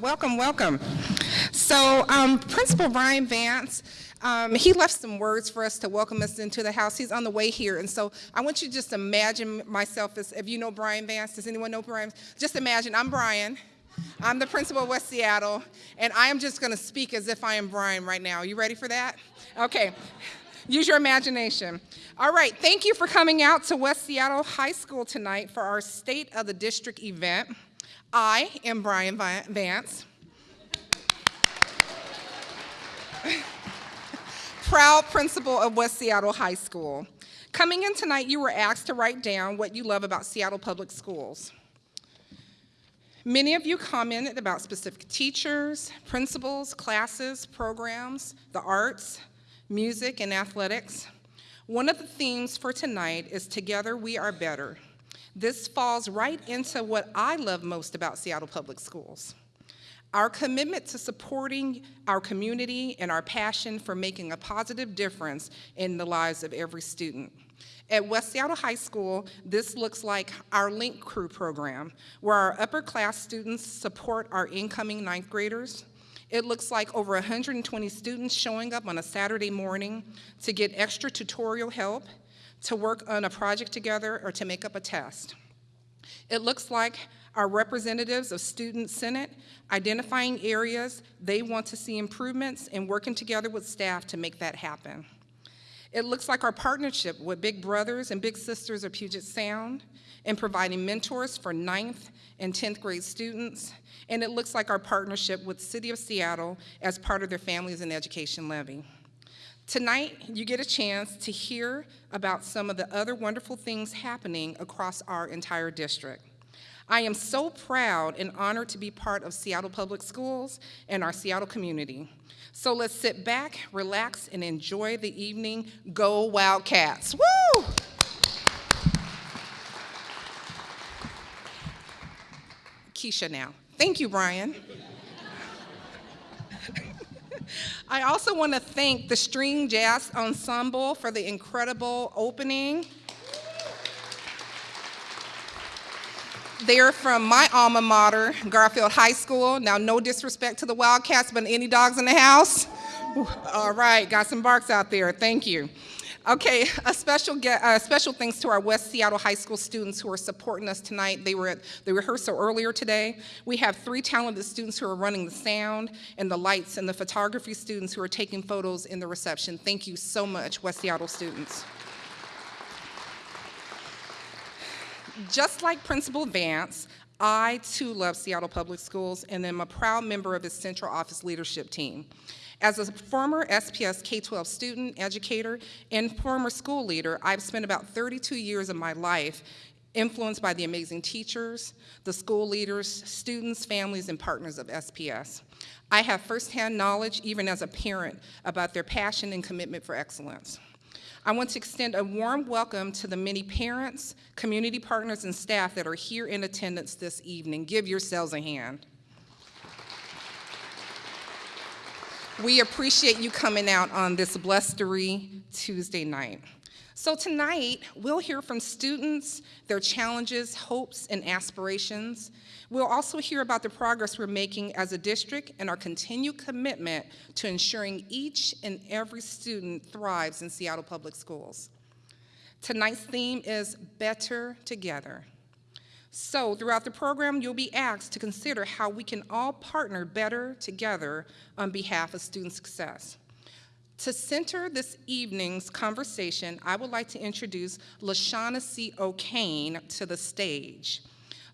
welcome, welcome, welcome. So, um, Principal Brian Vance, um, he left some words for us to welcome us into the house. He's on the way here, and so I want you to just imagine myself as, if you know Brian Vance, does anyone know Brian? Just imagine I'm Brian. I'm the principal of West Seattle, and I am just gonna speak as if I am Brian right now. Are you ready for that? Okay, use your imagination. All right, thank you for coming out to West Seattle High School tonight for our State of the District event. I am Brian Vance. Proud principal of West Seattle High School. Coming in tonight, you were asked to write down what you love about Seattle Public Schools. Many of you commented about specific teachers, principals, classes, programs, the arts, music, and athletics. One of the themes for tonight is Together We Are Better. This falls right into what I love most about Seattle Public Schools. Our commitment to supporting our community and our passion for making a positive difference in the lives of every student. At West Seattle High School, this looks like our Link Crew program, where our upper class students support our incoming ninth graders. It looks like over 120 students showing up on a Saturday morning to get extra tutorial help to work on a project together or to make up a test. It looks like our representatives of Student Senate identifying areas they want to see improvements and working together with staff to make that happen. It looks like our partnership with Big Brothers and Big Sisters of Puget Sound in providing mentors for 9th and 10th grade students. And it looks like our partnership with City of Seattle as part of their Families in Education Levy. Tonight, you get a chance to hear about some of the other wonderful things happening across our entire district. I am so proud and honored to be part of Seattle Public Schools and our Seattle community. So let's sit back, relax, and enjoy the evening. Go Wildcats! Woo! Keisha now. Thank you, Brian. I also want to thank the String Jazz Ensemble for the incredible opening. They're from my alma mater, Garfield High School. Now, no disrespect to the Wildcats, but any dogs in the house? All right, got some barks out there. Thank you. Okay, a special, get, uh, special thanks to our West Seattle High School students who are supporting us tonight. They were at the rehearsal earlier today. We have three talented students who are running the sound and the lights and the photography students who are taking photos in the reception. Thank you so much, West Seattle students. Just like Principal Vance, I too love Seattle Public Schools and am a proud member of its central office leadership team. As a former SPS K-12 student, educator, and former school leader, I've spent about 32 years of my life influenced by the amazing teachers, the school leaders, students, families, and partners of SPS. I have firsthand knowledge, even as a parent, about their passion and commitment for excellence. I want to extend a warm welcome to the many parents, community partners, and staff that are here in attendance this evening. Give yourselves a hand. We appreciate you coming out on this blustery Tuesday night. So tonight, we'll hear from students, their challenges, hopes, and aspirations. We'll also hear about the progress we're making as a district and our continued commitment to ensuring each and every student thrives in Seattle Public Schools. Tonight's theme is Better Together. So throughout the program, you'll be asked to consider how we can all partner better together on behalf of student success. To center this evening's conversation, I would like to introduce LaShaughnessy O'Kane to the stage.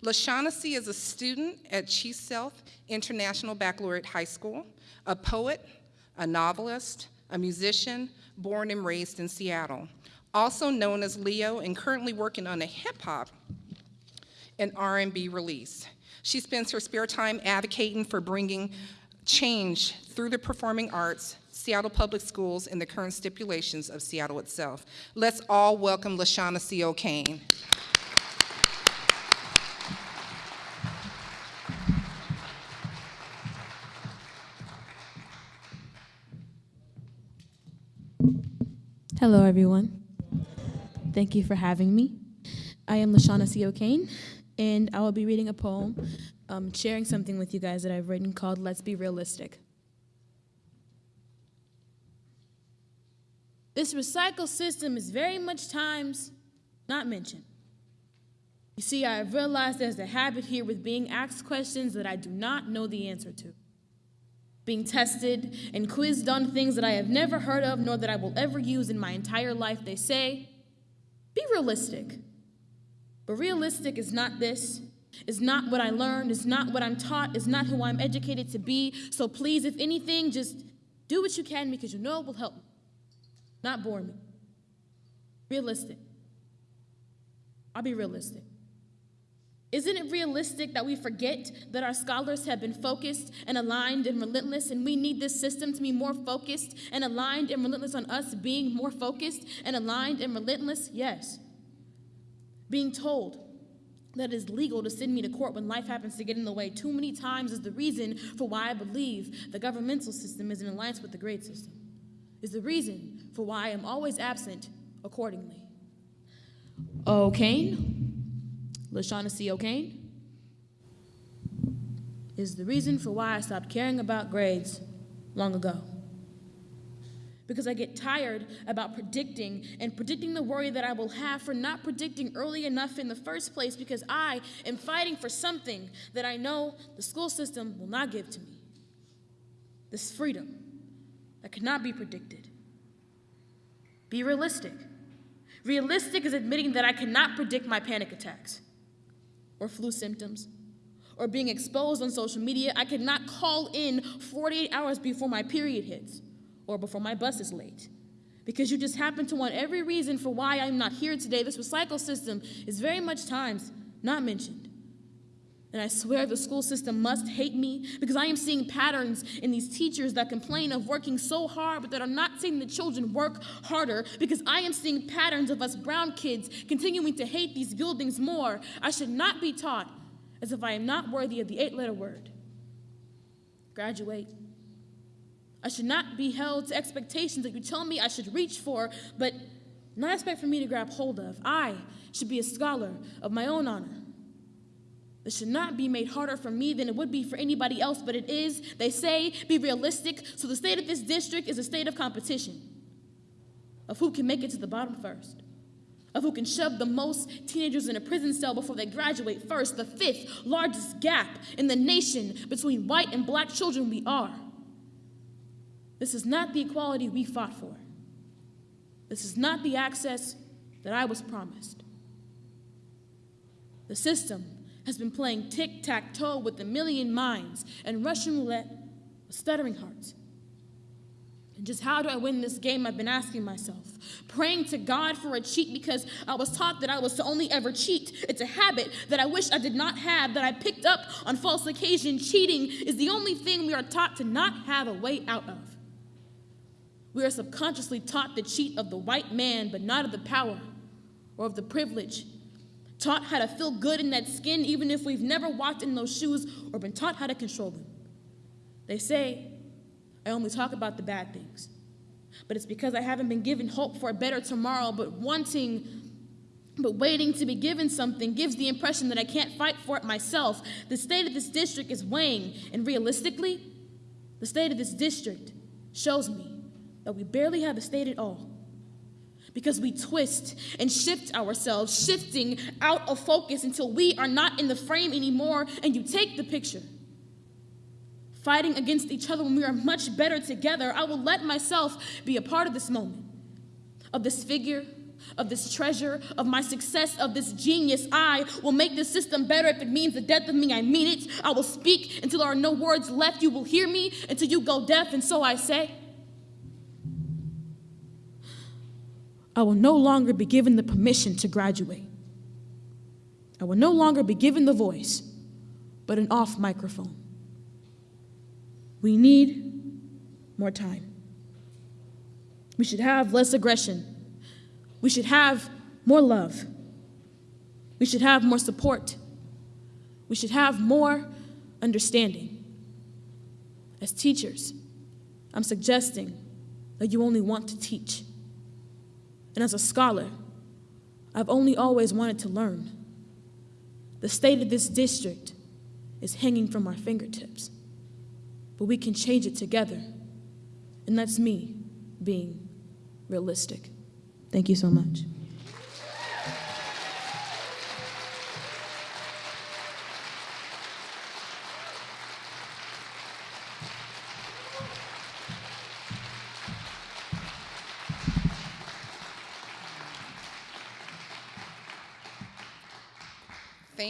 LaShaughnessy is a student at Chief Sealth International Baccalaureate High School, a poet, a novelist, a musician, born and raised in Seattle. Also known as Leo and currently working on a hip hop and R&B release. She spends her spare time advocating for bringing change through the performing arts, Seattle Public Schools, and the current stipulations of Seattle itself. Let's all welcome LaShaughnessy O'Kane. Hello, everyone. Thank you for having me. I am LaShaughnessy O'Kane, and I will be reading a poem, um, sharing something with you guys that I've written called Let's Be Realistic. This recycle system is very much times not mentioned. You see, I have realized there's a habit here with being asked questions that I do not know the answer to. Being tested and quizzed on things that I have never heard of nor that I will ever use in my entire life. They say, be realistic. But realistic is not this, is not what I learned, is not what I'm taught, is not who I'm educated to be. So please, if anything, just do what you can because you know it will help me, not bore me. Realistic. I'll be realistic. Isn't it realistic that we forget that our scholars have been focused and aligned and relentless, and we need this system to be more focused and aligned and relentless on us being more focused and aligned and relentless? Yes. Being told that it is legal to send me to court when life happens to get in the way too many times is the reason for why I believe the governmental system is in alliance with the grade system, is the reason for why I am always absent accordingly. Oh, Kane? LaShaughnessy O'Kane, oh, is the reason for why I stopped caring about grades long ago. Because I get tired about predicting and predicting the worry that I will have for not predicting early enough in the first place because I am fighting for something that I know the school system will not give to me. This freedom that cannot be predicted. Be realistic. Realistic is admitting that I cannot predict my panic attacks or flu symptoms or being exposed on social media, I cannot call in 48 hours before my period hits or before my bus is late. Because you just happen to want every reason for why I'm not here today. This recycle system is very much times not mentioned. And I swear the school system must hate me because I am seeing patterns in these teachers that complain of working so hard, but that are not seeing the children work harder because I am seeing patterns of us brown kids continuing to hate these buildings more. I should not be taught as if I am not worthy of the eight letter word. Graduate. I should not be held to expectations that you tell me I should reach for, but not expect for me to grab hold of. I should be a scholar of my own honor. This should not be made harder for me than it would be for anybody else, but it is. They say, be realistic. So the state of this district is a state of competition of who can make it to the bottom first, of who can shove the most teenagers in a prison cell before they graduate first. The fifth largest gap in the nation between white and black children we are. This is not the equality we fought for. This is not the access that I was promised. The system has been playing tic tac toe with a million minds and Russian roulette with stuttering hearts. And just how do I win this game? I've been asking myself. Praying to God for a cheat because I was taught that I was to only ever cheat. It's a habit that I wish I did not have, that I picked up on false occasion. Cheating is the only thing we are taught to not have a way out of. We are subconsciously taught the cheat of the white man, but not of the power or of the privilege taught how to feel good in that skin, even if we've never walked in those shoes or been taught how to control them. They say, I only talk about the bad things. But it's because I haven't been given hope for a better tomorrow, but wanting, but waiting to be given something gives the impression that I can't fight for it myself. The state of this district is weighing, and realistically, the state of this district shows me that we barely have a state at all because we twist and shift ourselves, shifting out of focus until we are not in the frame anymore and you take the picture. Fighting against each other when we are much better together, I will let myself be a part of this moment, of this figure, of this treasure, of my success, of this genius. I will make this system better if it means the death of me. I mean it. I will speak until there are no words left. You will hear me until you go deaf, and so I say. I will no longer be given the permission to graduate. I will no longer be given the voice, but an off microphone. We need more time. We should have less aggression. We should have more love. We should have more support. We should have more understanding. As teachers, I'm suggesting that you only want to teach. And as a scholar, I've only always wanted to learn. The state of this district is hanging from our fingertips, but we can change it together. And that's me being realistic. Thank you so much.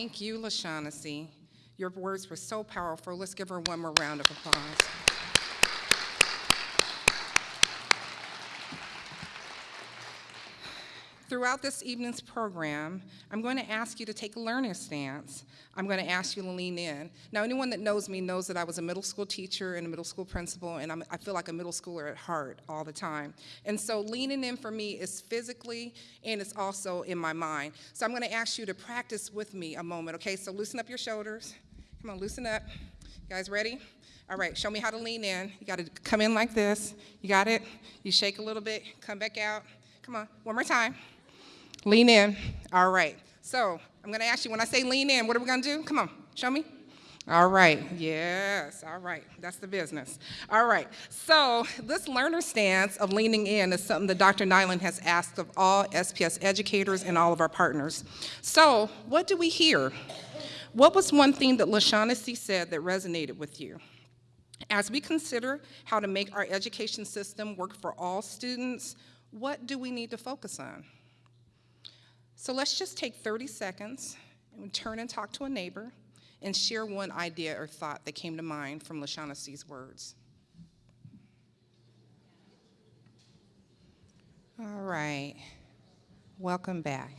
Thank you, LaShaughnessy. Your words were so powerful. Let's give her one more round of applause. Throughout this evening's program, I'm going to ask you to take a learner stance. I'm going to ask you to lean in. Now, anyone that knows me knows that I was a middle school teacher and a middle school principal, and I'm, I feel like a middle schooler at heart all the time. And so leaning in for me is physically and it's also in my mind. So I'm going to ask you to practice with me a moment, okay? So loosen up your shoulders. Come on, loosen up. You guys ready? All right, show me how to lean in. You got to come in like this. You got it? You shake a little bit, come back out. Come on, one more time. Lean in. All right. So I'm going to ask you when I say lean in, what are we going to do? Come on, show me. All right. Yes. All right. That's the business. All right. So this learner stance of leaning in is something that Dr. Nyland has asked of all SPS educators and all of our partners. So what do we hear? What was one thing that LaShaughnessy said that resonated with you? As we consider how to make our education system work for all students, what do we need to focus on? So let's just take 30 seconds and turn and talk to a neighbor and share one idea or thought that came to mind from LaShaughnessy's words. All right, welcome back.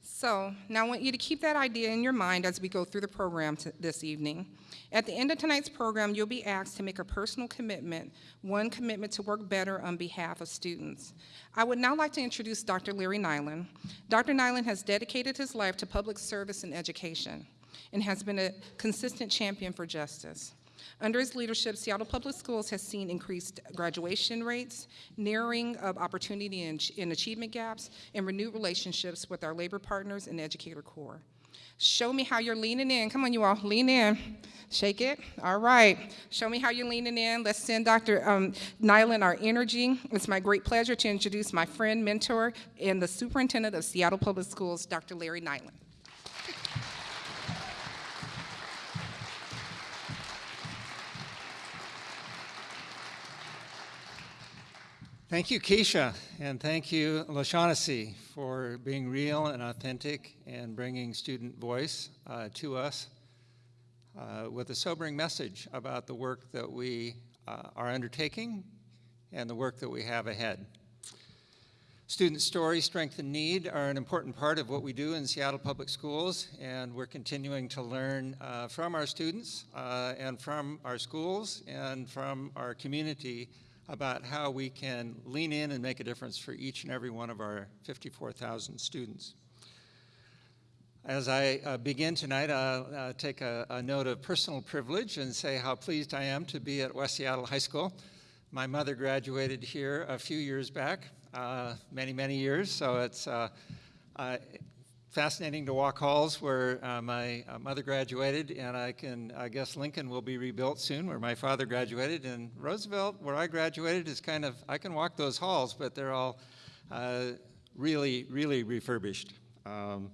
So now I want you to keep that idea in your mind as we go through the program this evening. At the end of tonight's program, you'll be asked to make a personal commitment, one commitment to work better on behalf of students. I would now like to introduce Dr. Larry Nyland. Dr. Nyland has dedicated his life to public service and education and has been a consistent champion for justice. Under his leadership, Seattle Public Schools has seen increased graduation rates, narrowing of opportunity and, achievement gaps, and renewed relationships with our labor partners and educator corps. Show me how you're leaning in. Come on, you all, lean in. Shake it. All right. Show me how you're leaning in. Let's send Dr. Um, Nyland our energy. It's my great pleasure to introduce my friend, mentor, and the superintendent of Seattle Public Schools, Dr. Larry Nyland. Thank you, Keisha, and thank you, LaShaughnessy, for being real and authentic and bringing student voice uh, to us uh, with a sobering message about the work that we uh, are undertaking and the work that we have ahead. Student story, strength, and need are an important part of what we do in Seattle Public Schools, and we're continuing to learn uh, from our students uh, and from our schools and from our community about how we can lean in and make a difference for each and every one of our 54,000 students. As I uh, begin tonight, I'll uh, take a, a, note of personal privilege and say how pleased I am to be at West Seattle High School. My mother graduated here a few years back, uh, many, many years, so it's uh, fascinating to walk halls where uh, my uh, mother graduated, and I can, I guess Lincoln will be rebuilt soon, where my father graduated, and Roosevelt, where I graduated, is kind of, I can walk those halls, but they're all uh, really, really refurbished. Um,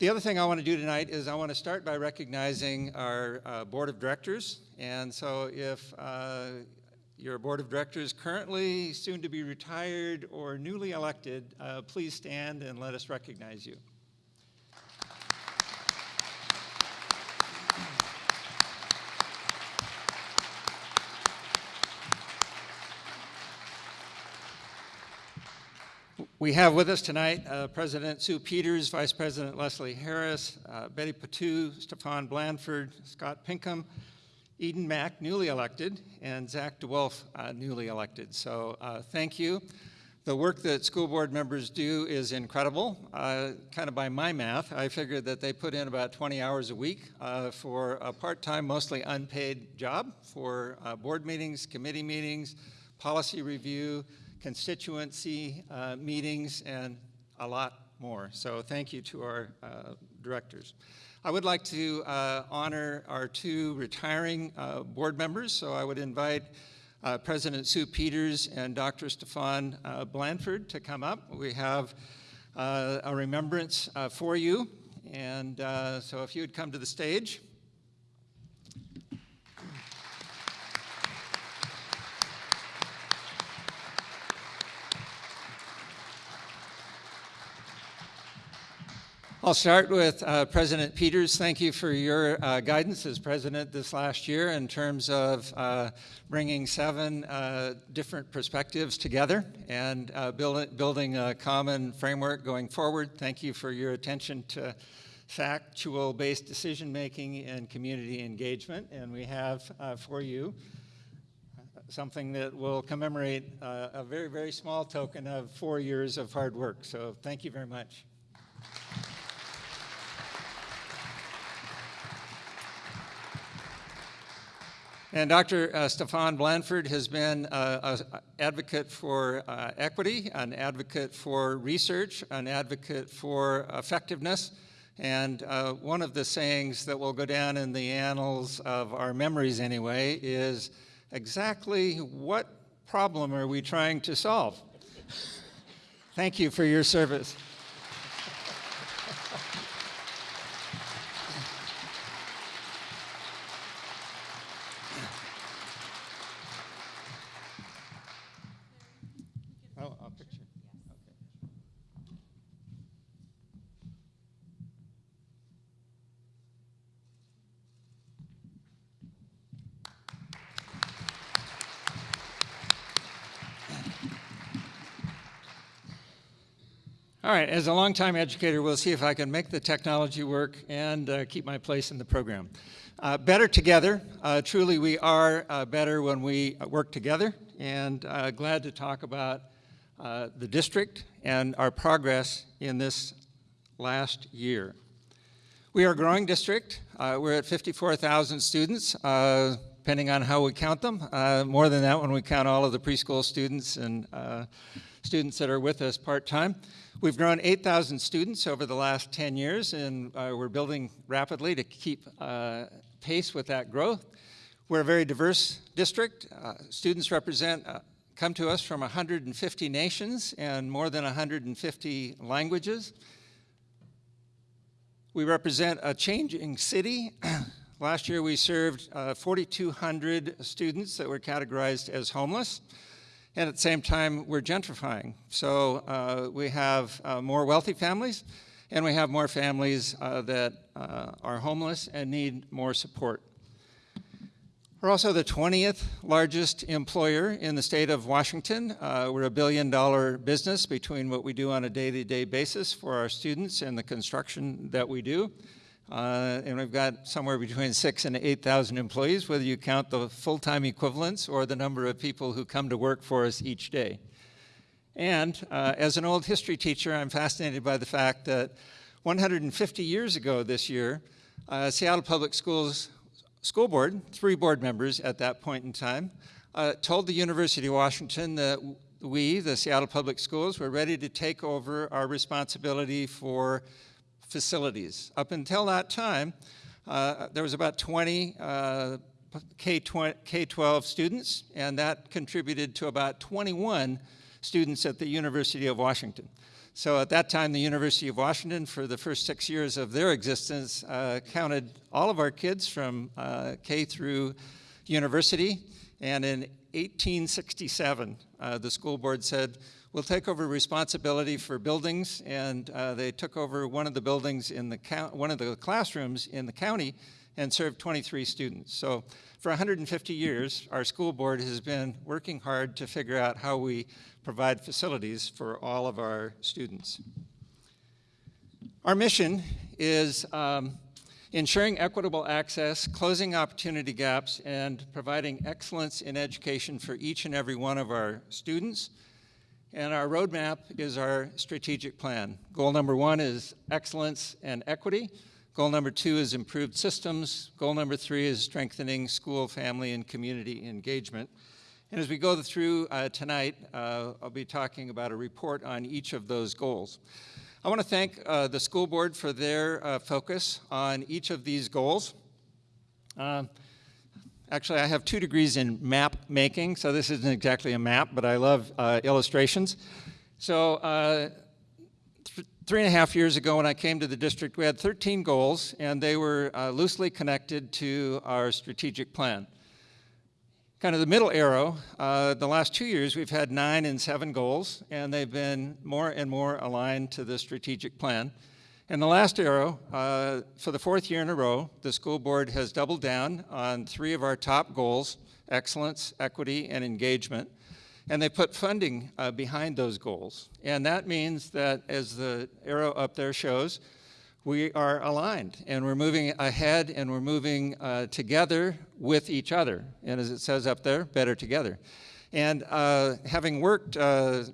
the other thing I want to do tonight is I want to start by recognizing our uh, board of directors, and so if uh, your board of directors currently soon to be retired or newly elected, uh, please stand and let us recognize you. We have with us tonight uh, President Sue Peters, Vice President Leslie Harris, uh, Betty Patu, Stephan Blanford, Scott Pinkham, Eden Mack, newly elected, and Zach DeWolf, uh, newly elected. So uh, thank you. The work that school board members do is incredible. Uh, kind of by my math, I figured that they put in about 20 hours a week uh, for a part-time, mostly unpaid job for board meetings, committee meetings, policy review, constituency uh, meetings, and a lot more. So thank you to our uh, directors. I would like to uh, honor our two retiring uh, board members, so I would invite uh, President Sue Peters and Dr. Stephan Blanford to come up. We have a remembrance for you, and so if you would come to the stage. I'll start with uh, President Peters. Thank you for your uh, guidance as president this last year in terms of uh, bringing seven uh, different perspectives together and uh, build, building a common framework going forward. Thank you for your attention to factual-based decision-making and community engagement. And we have uh, for you something that will commemorate a very, very small token of four years of hard work. So thank you very much. And Dr. Uh, Stephan Blanford has been uh, an advocate for uh, equity, an advocate for research, an advocate for effectiveness. And uh, one of the sayings that will go down in the annals of our memories anyway is exactly what problem are we trying to solve? Thank you for your service. All right, as a longtime educator, we'll see if I can make the technology work and uh, keep my place in the program. Uh, better together. Uh, truly, we are uh, better when we work together, and uh, glad to talk about uh, the district and our progress in this last year. We are a growing district. we're at 54,000 students, depending on how we count them. more than that when we count all of the preschool students and students that are with us part-time. We've grown 8,000 students over the last 10 years, and uh, we're building rapidly to keep uh, pace with that growth. We're a very diverse district. Uh, students represent, uh, come to us from 150 nations and more than 150 languages. We represent a changing city. Last year we served uh, 4,200 students that were categorized as homeless. And at the same time, we're gentrifying. So uh, we have uh, more wealthy families, and we have more families uh, that uh, are homeless and need more support. We're also the 20th largest employer in the state of Washington. Uh, we're a billion dollar business between what we do on a day-to-day -day basis for our students and the construction that we do. Uh, and we've got somewhere between six and 8,000 employees, whether you count the full-time equivalents or the number of people who come to work for us each day. And uh, as an old history teacher, I'm fascinated by the fact that 150 years ago this year, uh, Seattle Public Schools School Board, three board members at that point in time, uh, told the University of Washington that we, the Seattle Public Schools, were ready to take over our responsibility for facilities. Up until that time, uh, there was about 20 uh, K-12 students, and that contributed to about 21 students at the University of Washington. So at that time, the University of Washington, for the first six years of their existence, uh, counted all of our kids from uh, K through university. And in 1867, uh, the school board said, will take over responsibility for buildings, and uh, they took over one of the buildings in the one of the classrooms in the county and served 23 students. So for 150 years, our school board has been working hard to figure out how we provide facilities for all of our students. Our mission is um, ensuring equitable access, closing opportunity gaps, and providing excellence in education for each and every one of our students, and our roadmap is our strategic plan. Goal number one is excellence and equity. Goal number two is improved systems. Goal number three is strengthening school, family, and community engagement. And as we go through uh, tonight, uh, I'll be talking about a report on each of those goals. I want to thank uh, the school board for their uh, focus on each of these goals. Actually, I have two degrees in map making, so this isn't exactly a map, but I love uh, illustrations. So uh, th three and a half years ago when I came to the district, we had 13 goals, and they were uh, loosely connected to our strategic plan. Kind of the middle arrow, uh, the last two years we've had nine and seven goals, and they've been more and more aligned to the strategic plan. And the last arrow, uh, for the fourth year in a row, the school board has doubled down on three of our top goals, excellence, equity, and engagement. And they put funding uh, behind those goals. And that means that, as the arrow up there shows, we are aligned and we're moving ahead and we're moving uh, together with each other. And as it says up there, better together. And uh, having worked uh,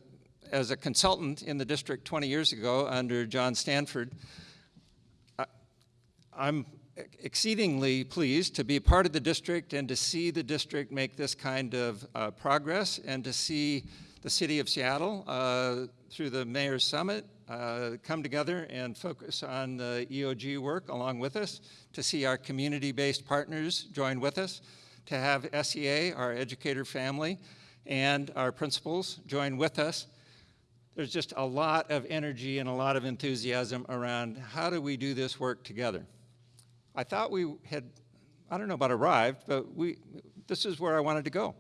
as a consultant in the district 20 years ago under John Stanford, I, I'm exceedingly pleased to be part of the district and to see the district make this kind of uh, progress and to see the city of Seattle uh, through the Mayor's Summit uh, come together and focus on the EOG work along with us, to see our community-based partners join with us, to have SEA, our educator family, and our principals join with us. There's just a lot of energy and a lot of enthusiasm around how do we do this work together. I thought we had, I don't know about arrived, but we, this is where I wanted to go.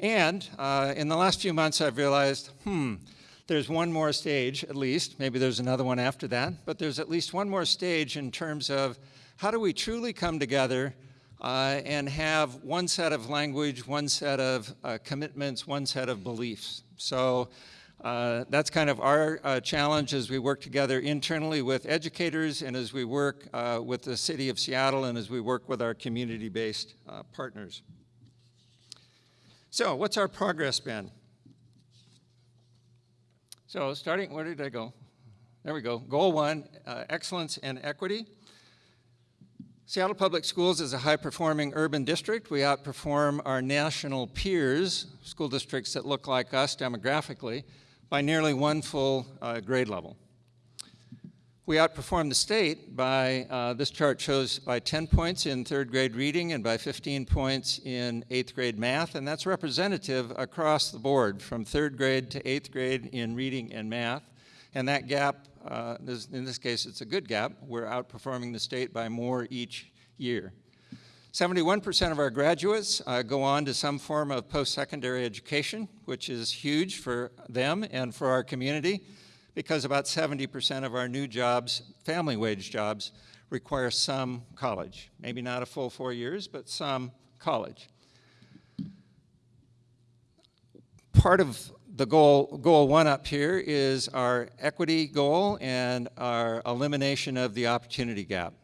And uh, in the last few months, I've realized, hmm, there's one more stage at least, maybe there's another one after that, but there's at least one more stage in terms of how do we truly come together uh, and have one set of language, one set of uh, commitments, one set of beliefs. So uh, that's kind of our uh, challenge as we work together internally with educators and as we work uh, with the city of Seattle and as we work with our community-based uh, partners. So what's our progress been? So starting, where did I go? There we go. Goal one, uh, excellence and equity. Seattle Public Schools is a high-performing urban district. We outperform our national peers, school districts that look like us demographically, by nearly one full uh, grade level. We outperformed the state by, uh, this chart shows by 10 points in third grade reading and by 15 points in eighth grade math, and that's representative across the board from third grade to eighth grade in reading and math. And that gap, uh, this, in this case, it's a good gap. We're outperforming the state by more each year. 71% of our graduates uh, go on to some form of post-secondary education, which is huge for them and for our community because about 70% of our new jobs, family wage jobs, require some college. Maybe not a full four years, but some college. Part of the goal, goal one up here is our equity goal and our elimination of the opportunity gap.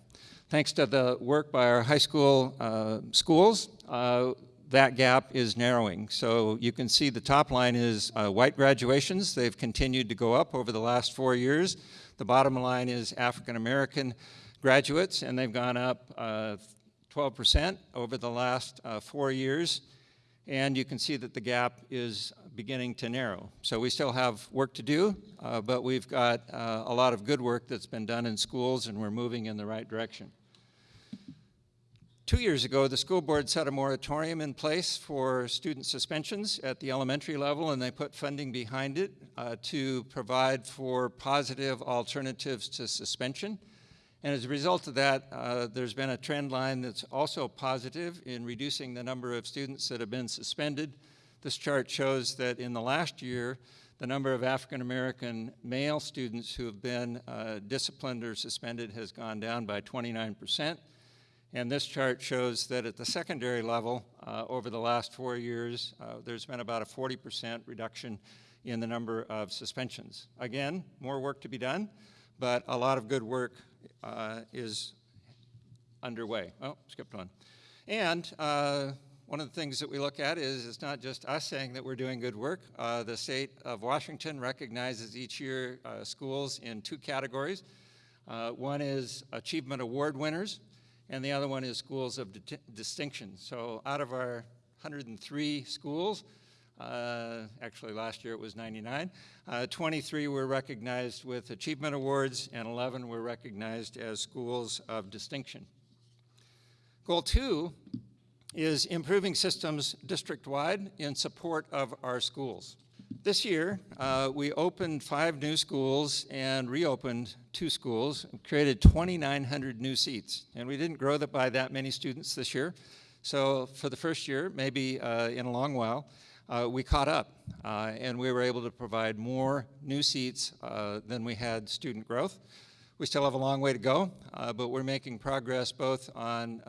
Thanks to the work by our high school uh, schools, uh, that gap is narrowing. So you can see the top line is uh, white graduations. They've continued to go up over the last four years. The bottom line is African American graduates, and they've gone up 12% uh, over the last uh, four years. And you can see that the gap is beginning to narrow. So we still have work to do, uh, but we've got a lot of good work that's been done in schools, and we're moving in the right direction. Two years ago, the school board set a moratorium in place for student suspensions at the elementary level, and they put funding behind it uh, to provide for positive alternatives to suspension. And as a result of that, uh, there's been a trend line that's also positive in reducing the number of students that have been suspended. This chart shows that in the last year, the number of African American male students who have been uh, disciplined or suspended has gone down by 29 percent. And this chart shows that at the secondary level, uh, over the last four years, uh, there's been about a 40% reduction in the number of suspensions. Again, more work to be done, but a lot of good work uh, is underway. Oh, skipped one. And uh, one of the things that we look at is it's not just us saying that we're doing good work. Uh, the state of Washington recognizes each year uh, schools in two categories. one is Achievement Award winners, and the other one is schools of distinction. So out of our 103 schools. Uh, actually, last year it was 99. Uh, 23 were recognized with achievement awards, and 11 were recognized as schools of distinction. Goal two is improving systems district-wide in support of our schools. This year, uh, we opened five new schools and reopened two schools, created 2,900 new seats. And we didn't grow that by that many students this year. So for the first year, maybe uh, in a long while, uh, we caught up uh, and we were able to provide more new seats uh, than we had student growth. We still have a long way to go, uh, but we're making progress both on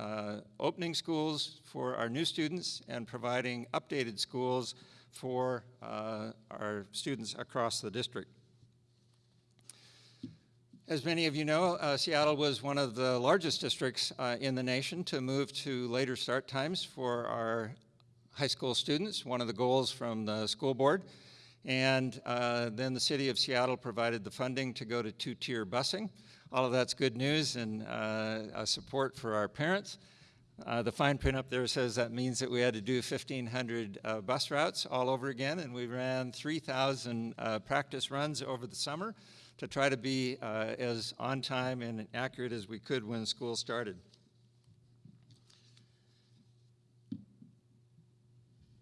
opening schools for our new students and providing updated schools for uh, our students across the district. As many of you know, uh, Seattle was one of the largest districts uh, in the nation to move to later start times for our high school students, one of the goals from the school board. And uh, then the city of Seattle provided the funding to go to two-tier busing. All of that's good news and uh, support for our parents. Uh, the fine print up there says that means that we had to do 1,500 uh, bus routes all over again, and we ran 3,000 uh, practice runs over the summer to try to be uh, as on time and accurate as we could when school started.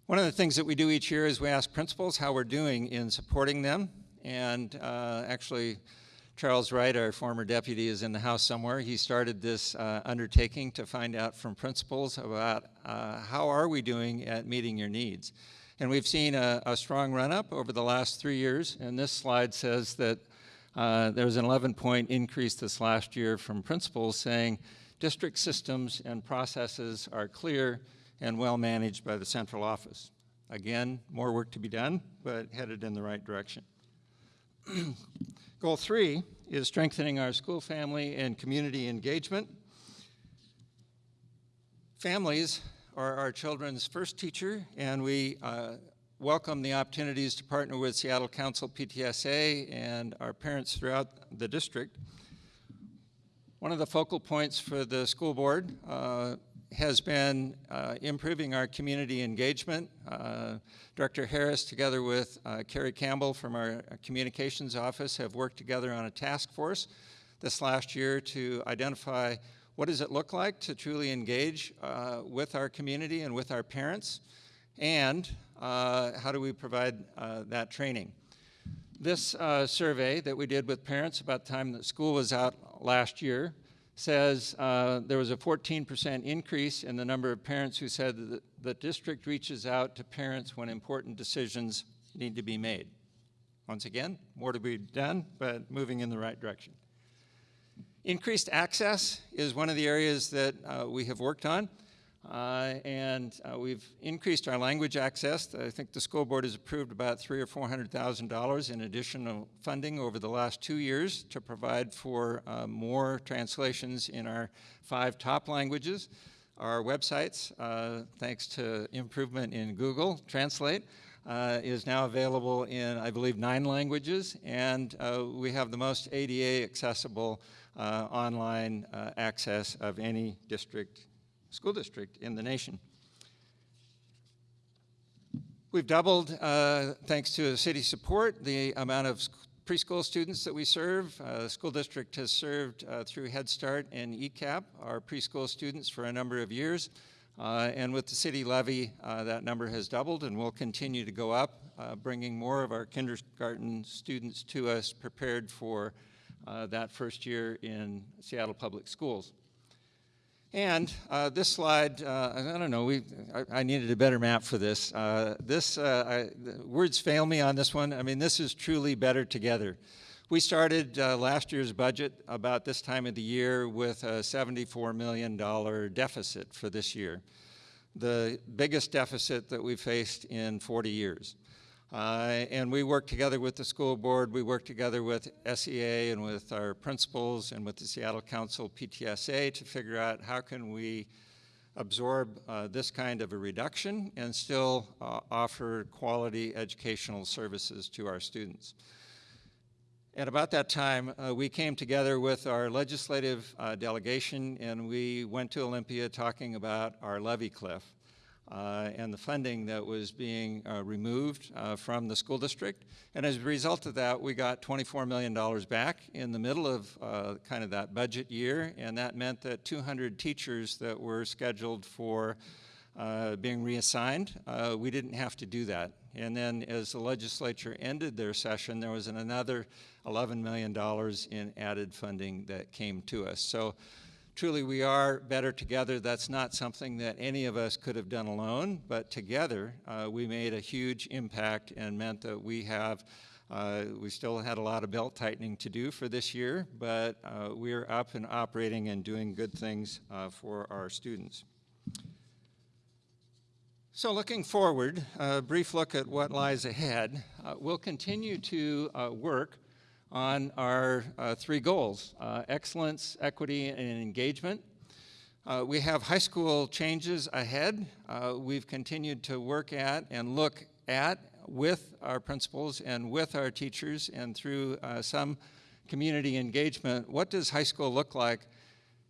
One of the things that we do each year is we ask principals how we're doing in supporting them, and uh, actually, Charles Wright, our former deputy, is in the house somewhere. He started this uh, undertaking to find out from principals about uh, how are we doing at meeting your needs. And we've seen a, a strong run-up over the last three years, and this slide says that uh, there was an 11-point increase this last year from principals saying district systems and processes are clear and well managed by the central office. Again, more work to be done, but headed in the right direction. Goal three is strengthening our school family and community engagement. Families are our children's first teacher, and we uh, welcome the opportunities to partner with Seattle Council PTSA and our parents throughout the district. One of the focal points for the school board uh, has been uh, improving our community engagement. Uh, Director Harris, together with uh, Carrie Campbell from our communications office, have worked together on a task force this last year to identify what does it look like to truly engage uh, with our community and with our parents, and uh, how do we provide uh, that training. This survey that we did with parents about the time that school was out last year says uh, there was a 14% increase in the number of parents who said that the district reaches out to parents when important decisions need to be made. Once again, more to be done, but moving in the right direction. Increased access is one of the areas that uh, we have worked on. Uh, and uh, we've increased our language access. I think the school board has approved about three or four hundred thousand dollars in additional funding over the last two years to provide for uh, more translations in our five top languages. Our websites, uh, thanks to improvement in Google Translate, uh, is now available in, I believe, nine languages, and uh, we have the most ADA accessible online access of any district school district in the nation. We've doubled, uh, thanks to city support, the amount of preschool students that we serve. Uh, the school district has served uh, through Head Start and ECEAP our preschool students for a number of years. Uh, and with the city levy, uh, that number has doubled and will continue to go up, uh, bringing more of our kindergarten students to us prepared for that first year in Seattle Public Schools. And uh, this slide, uh, I don't know, we, I, I, needed a better map for this. Uh, this, uh, I, words fail me on this one. I mean, this is truly better together. We started uh, last year's budget about this time of the year with a $74 million deficit for this year. The biggest deficit that we've faced in 40 years. Uh, and we work together with the school board, we work together with SEA and with our principals and with the Seattle Council PTSA to figure out how can we absorb uh, this kind of a reduction and still uh, offer quality educational services to our students. At about that time, uh, we came together with our legislative uh, delegation and we went to Olympia talking about our levy cliff. Uh, and the funding that was being uh, removed uh, from the school district. And as a result of that, we got $24 million back in the middle of kind of that budget year, and that meant that 200 teachers that were scheduled for uh, being reassigned, uh, we didn't have to do that. And then as the legislature ended their session, there was an another $11 million in added funding that came to us. So truly we are better together. That's not something that any of us could have done alone, but together uh, we made a huge impact and meant that we have, uh, we still had a lot of belt tightening to do for this year, but uh, we're up and operating and doing good things uh, for our students. So looking forward, a brief look at what lies ahead. Uh, we'll continue to uh, work on our uh, three goals, uh, excellence, equity, and engagement. Uh, we have high school changes ahead. Uh, we've continued to work at and look at with our principals and with our teachers and through some community engagement, what does high school look like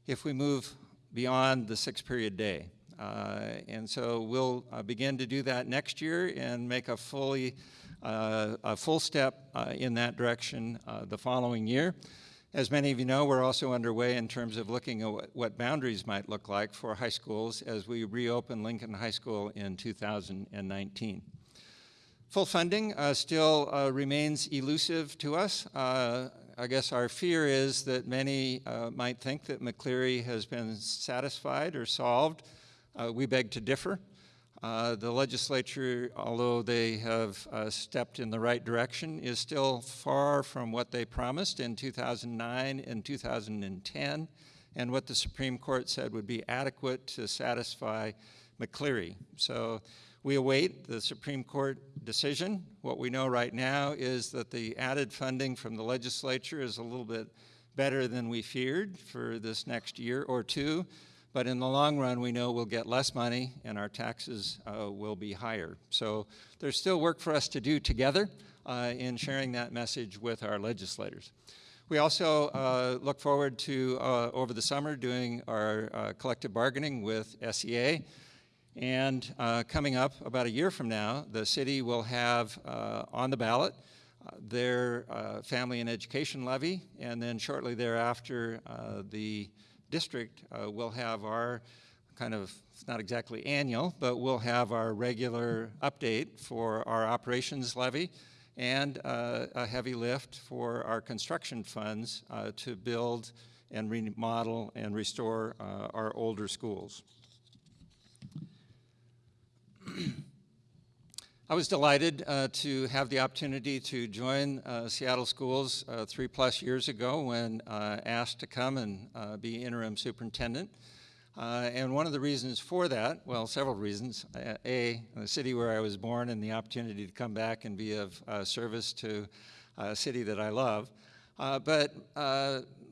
if we move beyond the six period day? Uh, and so we'll uh, begin to do that next year and make a fully uh, a full step uh, in that direction uh, the following year. As many of you know, we're also underway in terms of looking at what boundaries might look like for high schools as we reopen Lincoln High School in 2019. Full funding uh, still uh, remains elusive to us. Uh, I guess our fear is that many might think that McCleary has been satisfied or solved uh, we beg to differ. Uh, the legislature, although they have uh, stepped in the right direction, is still far from what they promised in 2009 and 2010, and what the Supreme Court said would be adequate to satisfy McCleary. So we await the Supreme Court decision. What we know right now is that the added funding from the legislature is a little bit better than we feared for this next year or two. But in the long run, we know we'll get less money and our taxes uh, will be higher. So there's still work for us to do together uh, in sharing that message with our legislators. We also uh, look forward to, uh, over the summer, doing our uh, collective bargaining with SEA. And uh, coming up about a year from now, the city will have on the ballot their family and education levy, and then shortly thereafter, the district, uh, we'll have our kind of, it's not exactly annual, but we'll have our regular update for our operations levy and uh, a heavy lift for our construction funds uh, to build and remodel and restore uh, our older schools. I was delighted uh, to have the opportunity to join uh, Seattle Schools uh, three plus years ago when uh, asked to come and uh, be interim superintendent. Uh, and one of the reasons for that, well, several reasons. A, the city where I was born and the opportunity to come back and be of service to a city that I love. but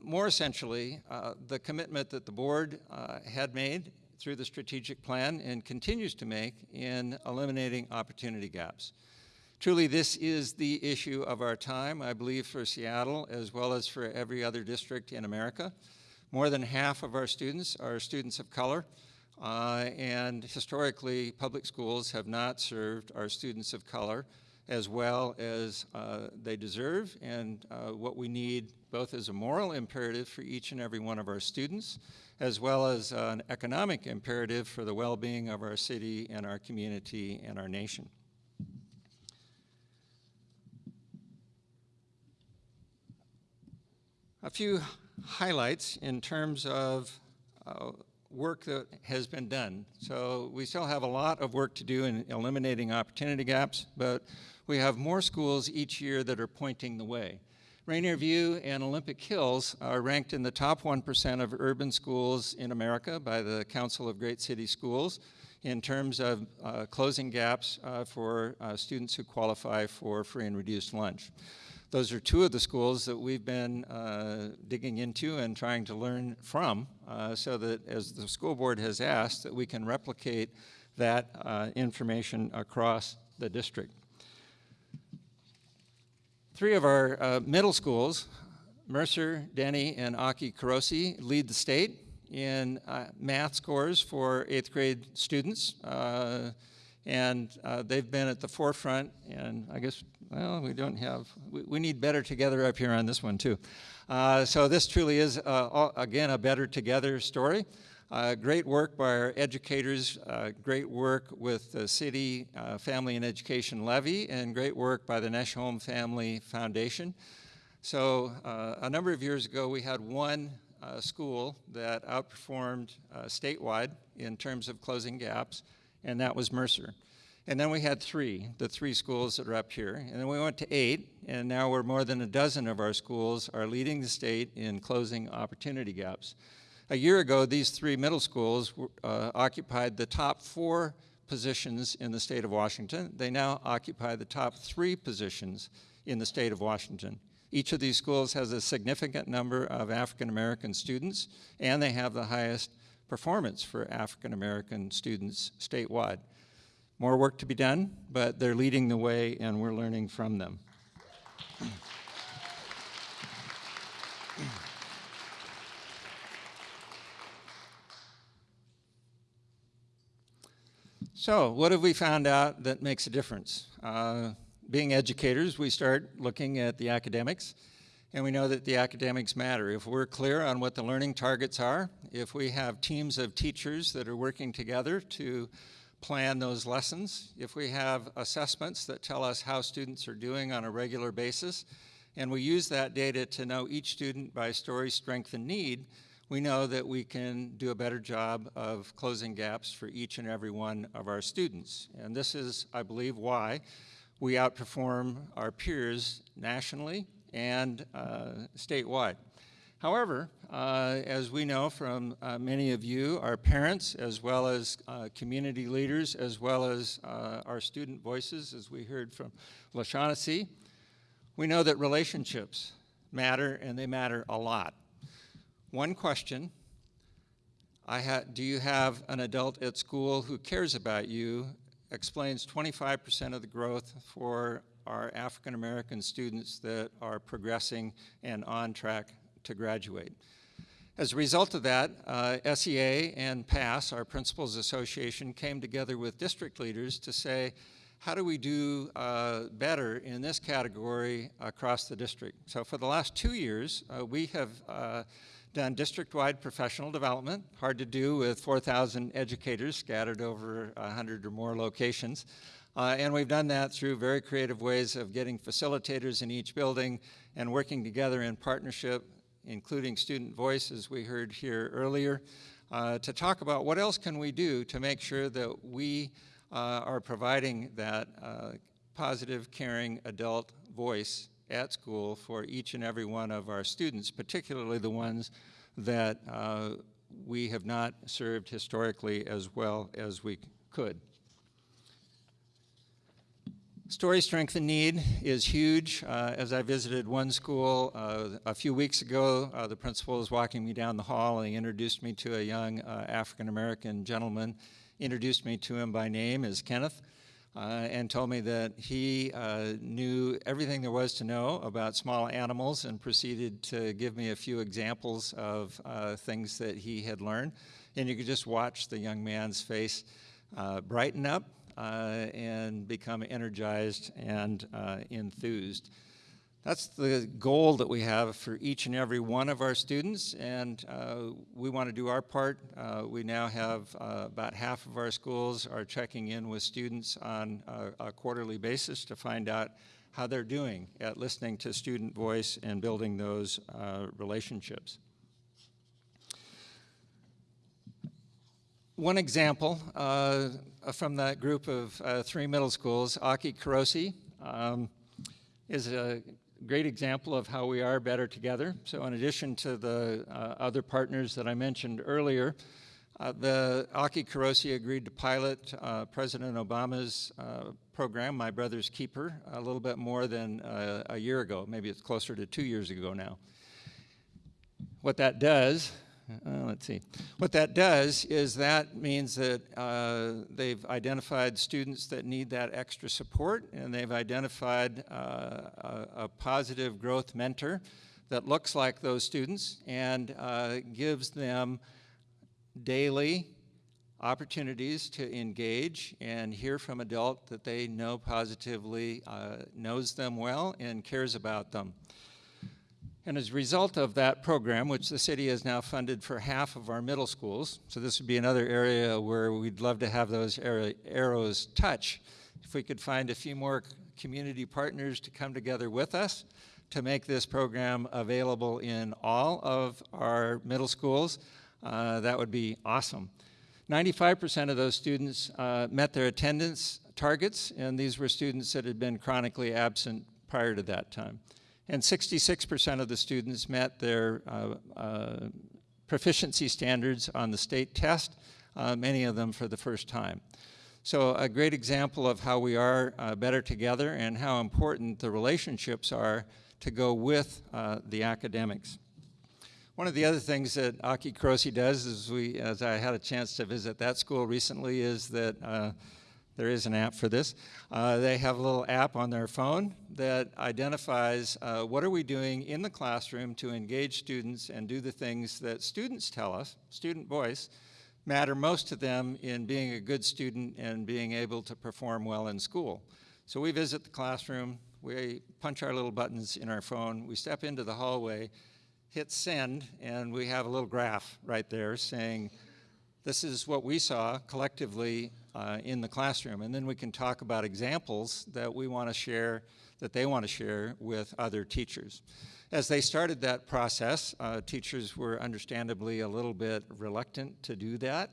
more essentially, the commitment that the board had made through the strategic plan and continues to make in eliminating opportunity gaps. Truly, this is the issue of our time, I believe, for Seattle as well as for every other district in America. More than half of our students are students of color, uh, and historically, public schools have not served our students of color as well as uh, they deserve and uh, what we need both as a moral imperative for each and every one of our students as well as an economic imperative for the well-being of our city and our community and our nation. A few highlights in terms of uh, work that has been done. So we still have a lot of work to do in eliminating opportunity gaps, but we have more schools each year that are pointing the way. Rainier View and Olympic Hills are ranked in the top 1% of urban schools in America by the Council of Great City Schools in terms of uh, closing gaps uh, for uh, students who qualify for free and reduced lunch. Those are two of the schools that we've been uh, digging into and trying to learn from uh, so that as the school board has asked that we can replicate that uh, information across the district. Three of our uh, middle schools, Mercer, Denny, and Aki Kurose, lead the state in uh, math scores for eighth grade students. Uh, and uh, they've been at the forefront, and I guess, well, we don't have, we, we need better together up here on this one too. Uh, so this truly is, uh, again, a better together story. Uh, great work by our educators, uh, great work with the City uh, Family and Education Levy, and great work by the Nesholm Family Foundation. So uh, a number of years ago, we had one uh, school that outperformed uh, statewide in terms of closing gaps, and that was Mercer. And then we had three, the three schools that are up here. And then we went to eight, and now we're more than a dozen of our schools are leading the state in closing opportunity gaps. A year ago, these three middle schools uh, occupied the top four positions in the state of Washington. They now occupy the top three positions in the state of Washington. Each of these schools has a significant number of African American students, and they have the highest performance for African American students statewide. More work to be done, but they're leading the way and we're learning from them. So, what have we found out that makes a difference? Uh, being educators, we start looking at the academics, and we know that the academics matter. If we're clear on what the learning targets are, if we have teams of teachers that are working together to plan those lessons, if we have assessments that tell us how students are doing on a regular basis, and we use that data to know each student by story, strength, and need, we know that we can do a better job of closing gaps for each and every one of our students. And this is, I believe, why we outperform our peers nationally and uh, statewide. However, uh, as we know from uh, many of you, our parents, as well as uh, community leaders, as well as uh, our student voices, as we heard from LaShaughnessy, we know that relationships matter and they matter a lot. One question, do you have an adult at school who cares about you explains 25% of the growth for our African American students that are progressing and on track to graduate. As a result of that, uh, SEA and PASS, our Principals Association, came together with district leaders to say, how do we do uh, better in this category across the district? So for the last two years, uh, we have uh, done district-wide professional development, hard to do with 4,000 educators scattered over 100 or more locations. Uh, and we've done that through very creative ways of getting facilitators in each building and working together in partnership, including student voice, as we heard here earlier, uh, to talk about what else can we do to make sure that we uh, are providing that uh, positive, caring adult voice at school for each and every one of our students, particularly the ones that uh, we have not served historically as well as we could. Story strength and need is huge. Uh, as I visited one school uh, a few weeks ago, uh, the principal was walking me down the hall and he introduced me to a young uh, African American gentleman, introduced me to him by name as Kenneth uh, and told me that he uh, knew everything there was to know about small animals and proceeded to give me a few examples of uh, things that he had learned. And you could just watch the young man's face uh, brighten up uh, and become energized and uh, enthused. That's the goal that we have for each and every one of our students, and uh, we want to do our part. Uh, we now have uh, about half of our schools are checking in with students on a, a, quarterly basis to find out how they're doing at listening to student voice and building those uh, relationships. One example uh, from that group of uh, three middle schools, Aki Kurose, um, is a great example of how we are better together. So in addition to the uh, other partners that I mentioned earlier, uh, the Aki Kurose agreed to pilot uh, President Obama's uh, program, My Brother's Keeper, a little bit more than uh, a year ago. Maybe it's closer to two years ago now. What that does uh, let's see. What that does is that means that uh, they've identified students that need that extra support and they've identified uh, a, a, positive growth mentor that looks like those students and uh, gives them daily opportunities to engage and hear from adult that they know positively, uh, knows them well, and cares about them. And as a result of that program, which the city has now funded for half of our middle schools, so this would be another area where we'd love to have those arrows touch. If we could find a few more community partners to come together with us to make this program available in all of our middle schools, uh, that would be awesome. 95% of those students uh, met their attendance targets, and these were students that had been chronically absent prior to that time and 66% of the students met their uh, uh, proficiency standards on the state test, uh, many of them for the first time. So a great example of how we are uh, better together and how important the relationships are to go with uh, the academics. One of the other things that Aki Kurose does, is we, as I had a chance to visit that school recently, is that uh, there is an app for this. Uh, they have a little app on their phone that identifies uh, what are we doing in the classroom to engage students and do the things that students tell us, student voice, matter most to them in being a good student and being able to perform well in school. So we visit the classroom, we punch our little buttons in our phone, we step into the hallway, hit send, and we have a little graph right there saying, this is what we saw collectively uh, in the classroom. And then we can talk about examples that we want to share, that they want to share with other teachers. As they started that process, uh, teachers were understandably a little bit reluctant to do that.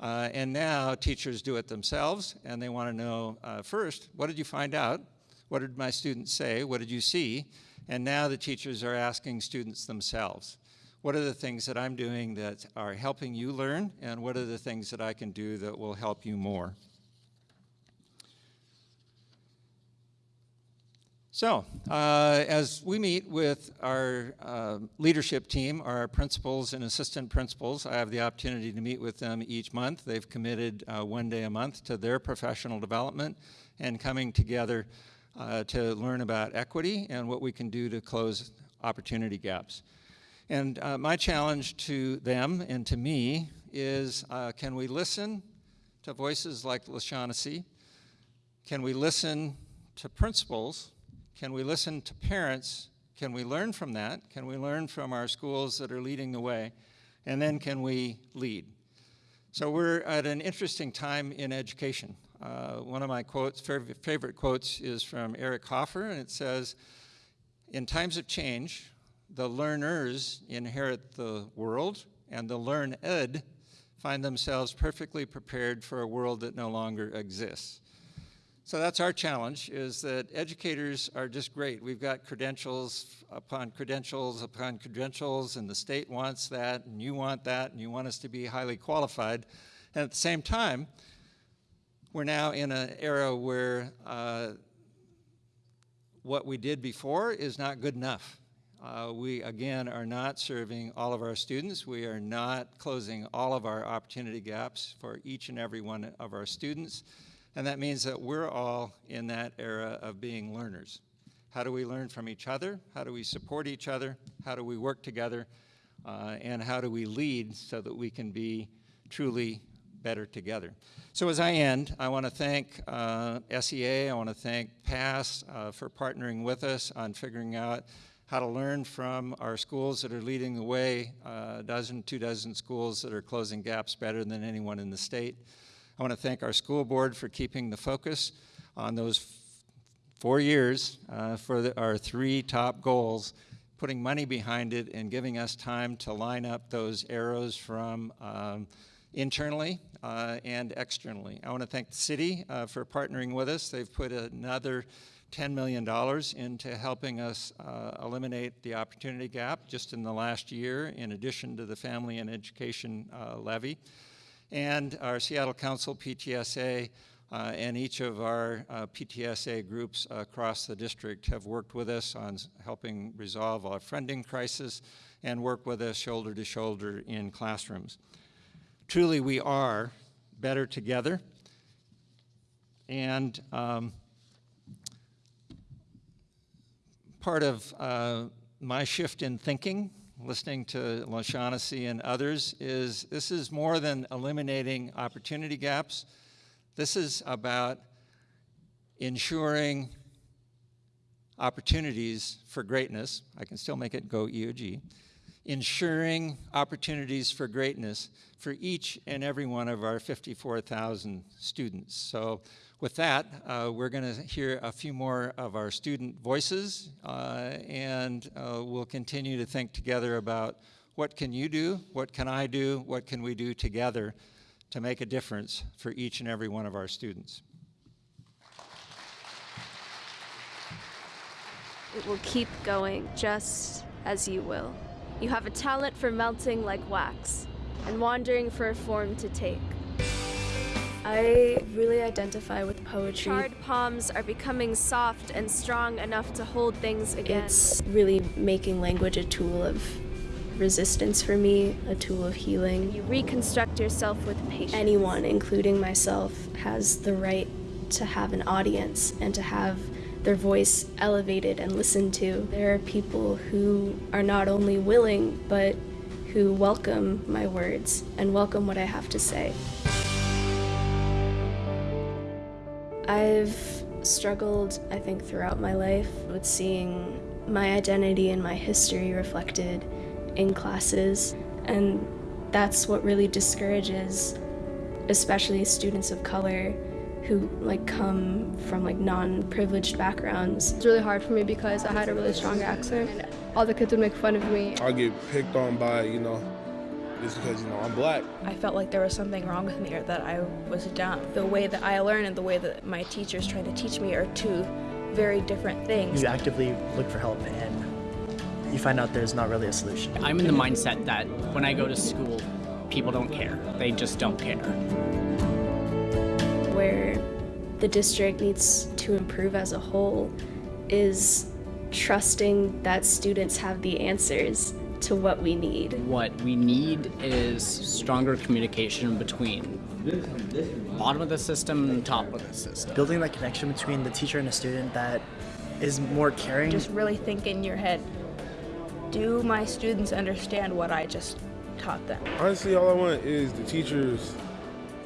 Uh, and now teachers do it themselves and they want to know uh, first, what did you find out? What did my students say? What did you see? And now the teachers are asking students themselves what are the things that I'm doing that are helping you learn, and what are the things that I can do that will help you more? So, uh, as we meet with our uh, leadership team, our principals and assistant principals, I have the opportunity to meet with them each month. They've committed uh, one day a month to their professional development and coming together uh, to learn about equity and what we can do to close opportunity gaps. And uh, my challenge to them and to me is uh, can we listen to voices like LaShaughnessy? Can we listen to principals? Can we listen to parents? Can we learn from that? Can we learn from our schools that are leading the way? And then can we lead? So we're at an interesting time in education. Uh, one of my quotes, favorite quotes is from Eric Hoffer, and it says, in times of change, the learners inherit the world, and the learned find themselves perfectly prepared for a world that no longer exists. So that's our challenge, is that educators are just great. We've got credentials upon credentials upon credentials, and the state wants that, and you want that, and you want us to be highly qualified. And at the same time, we're now in an era where uh, what we did before is not good enough. Uh, we, again, are not serving all of our students. We are not closing all of our opportunity gaps for each and every one of our students. And that means that we're all in that era of being learners. How do we learn from each other? How do we support each other? How do we work together? Uh, and how do we lead so that we can be truly better together? So as I end, I want to thank uh, SEA, I want to thank PASS uh, for partnering with us on figuring out how to learn from our schools that are leading the way, uh, a dozen, two dozen schools that are closing gaps better than anyone in the state. I want to thank our school board for keeping the focus on those four years uh, for the, our three top goals, putting money behind it and giving us time to line up those arrows from um, internally uh, and externally. I want to thank the city uh, for partnering with us. They've put another $10 million into helping us uh, eliminate the opportunity gap just in the last year, in addition to the family and education uh, levy. And our Seattle Council PTSA uh, and each of our uh, PTSA groups across the district have worked with us on helping resolve our funding crisis and work with us shoulder to shoulder in classrooms. Truly, we are better together. And um, part of uh, my shift in thinking listening to LaShaughnessy and others is this is more than eliminating opportunity gaps. This is about ensuring opportunities for greatness. I can still make it go EOG. Ensuring opportunities for greatness for each and every one of our 54,000 students. So with that, uh, we're going to hear a few more of our student voices, uh, and uh, we'll continue to think together about what can you do, what can I do, what can we do together to make a difference for each and every one of our students. It will keep going just as you will. You have a talent for melting like wax and wandering for a form to take. I really identify with poetry. Charred palms are becoming soft and strong enough to hold things again. It's really making language a tool of resistance for me, a tool of healing. you reconstruct yourself with patience. Anyone, including myself, has the right to have an audience and to have their voice elevated and listened to. There are people who are not only willing, but who welcome my words and welcome what I have to say. I've struggled, I think, throughout my life with seeing my identity and my history reflected in classes, and that's what really discourages, especially students of color who like come from like non-privileged backgrounds. It's really hard for me because I had a really strong accent and all the kids would make fun of me. I get picked on by, you know, just because, you know, I'm black. I felt like there was something wrong with me or that I was dumb. The way that I learn and the way that my teachers try to teach me are two very different things. You actively look for help and you find out there's not really a solution. I'm in the mindset that when I go to school, people don't care. They just don't care. Where the district needs to improve as a whole is trusting that students have the answers to what we need. What we need is stronger communication between bottom of the system and top of the system. Building that connection between the teacher and the student that is more caring. Just really think in your head, do my students understand what I just taught them? Honestly, all I want is the teachers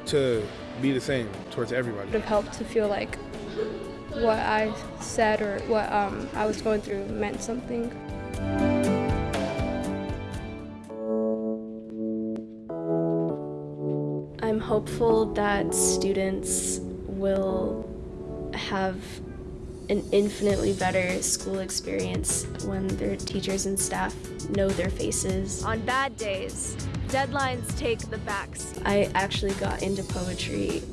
to be the same towards everybody. It would have helped to feel like what I said or what um, I was going through meant something. Hopeful that students will have an infinitely better school experience when their teachers and staff know their faces. On bad days, deadlines take the backs. I actually got into poetry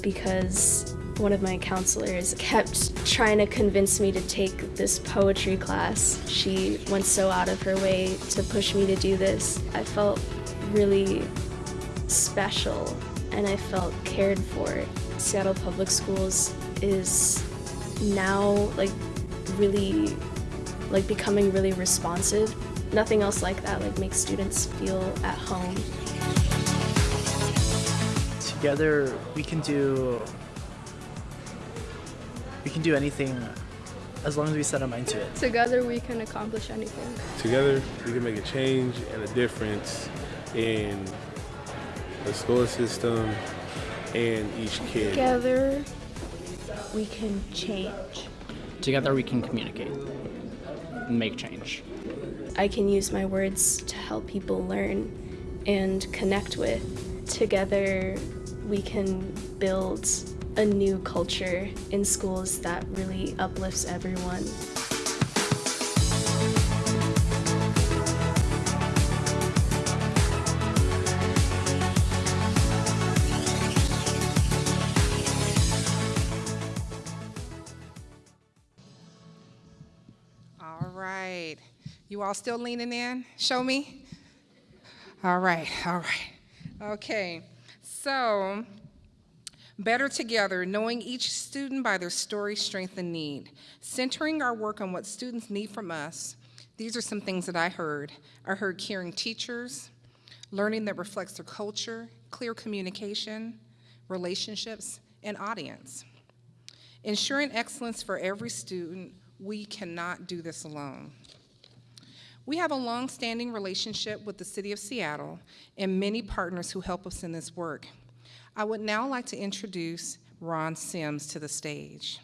because one of my counselors kept trying to convince me to take this poetry class. She went so out of her way to push me to do this. I felt really special and I felt cared for. Seattle Public Schools is now like really like becoming really responsive. Nothing else like that like makes students feel at home. Together we can do we can do anything as long as we set our mind to it. Together we can accomplish anything. Together, we can make a change and a difference in the school system and each kid. Together, we can change. Together we can communicate and make change. I can use my words to help people learn and connect with. Together, we can build a new culture in schools that really uplifts everyone. You all still leaning in? Show me. All right, all right. Okay. So, better together, knowing each student by their story, strength, and need. Centering our work on what students need from us. These are some things that I heard. I heard caring teachers, learning that reflects their culture, clear communication, relationships, and audience. Ensuring excellence for every student, we cannot do this alone. We have a long-standing relationship with the City of Seattle and many partners who help us in this work. I would now like to introduce Ron Sims to the stage.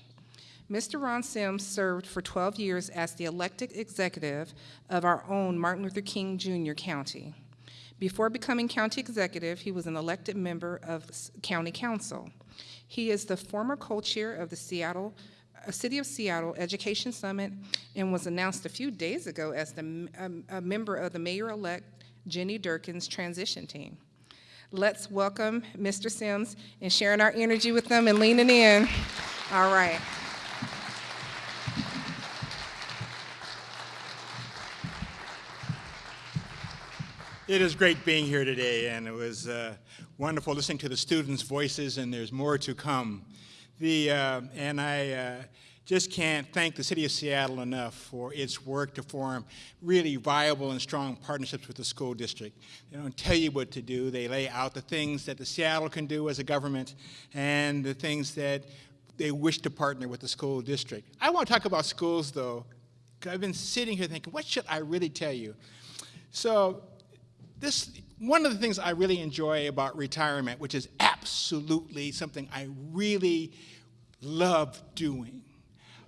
Mr. Ron Sims served for 12 years as the elected executive of our own Martin Luther King Jr. County. Before becoming county executive, he was an elected member of County Council. He is the former co-chair of the Seattle City of Seattle Education Summit and was announced a few days ago as the, um, a member of the mayor-elect Jenny Durkan's transition team. Let's welcome Mr. Sims and sharing our energy with them and leaning in. All right. It is great being here today, and it was uh, wonderful listening to the students' voices, and there's more to come. The, uh, and I uh, just can't thank the City of Seattle enough for its work to form really viable and strong partnerships with the school district. They don't tell you what to do. They lay out the things that the Seattle can do as a government and the things that they wish to partner with the school district. I want to talk about schools, though. I've been sitting here thinking, what should I really tell you? So this, one of the things I really enjoy about retirement, which is absolutely something I really love doing.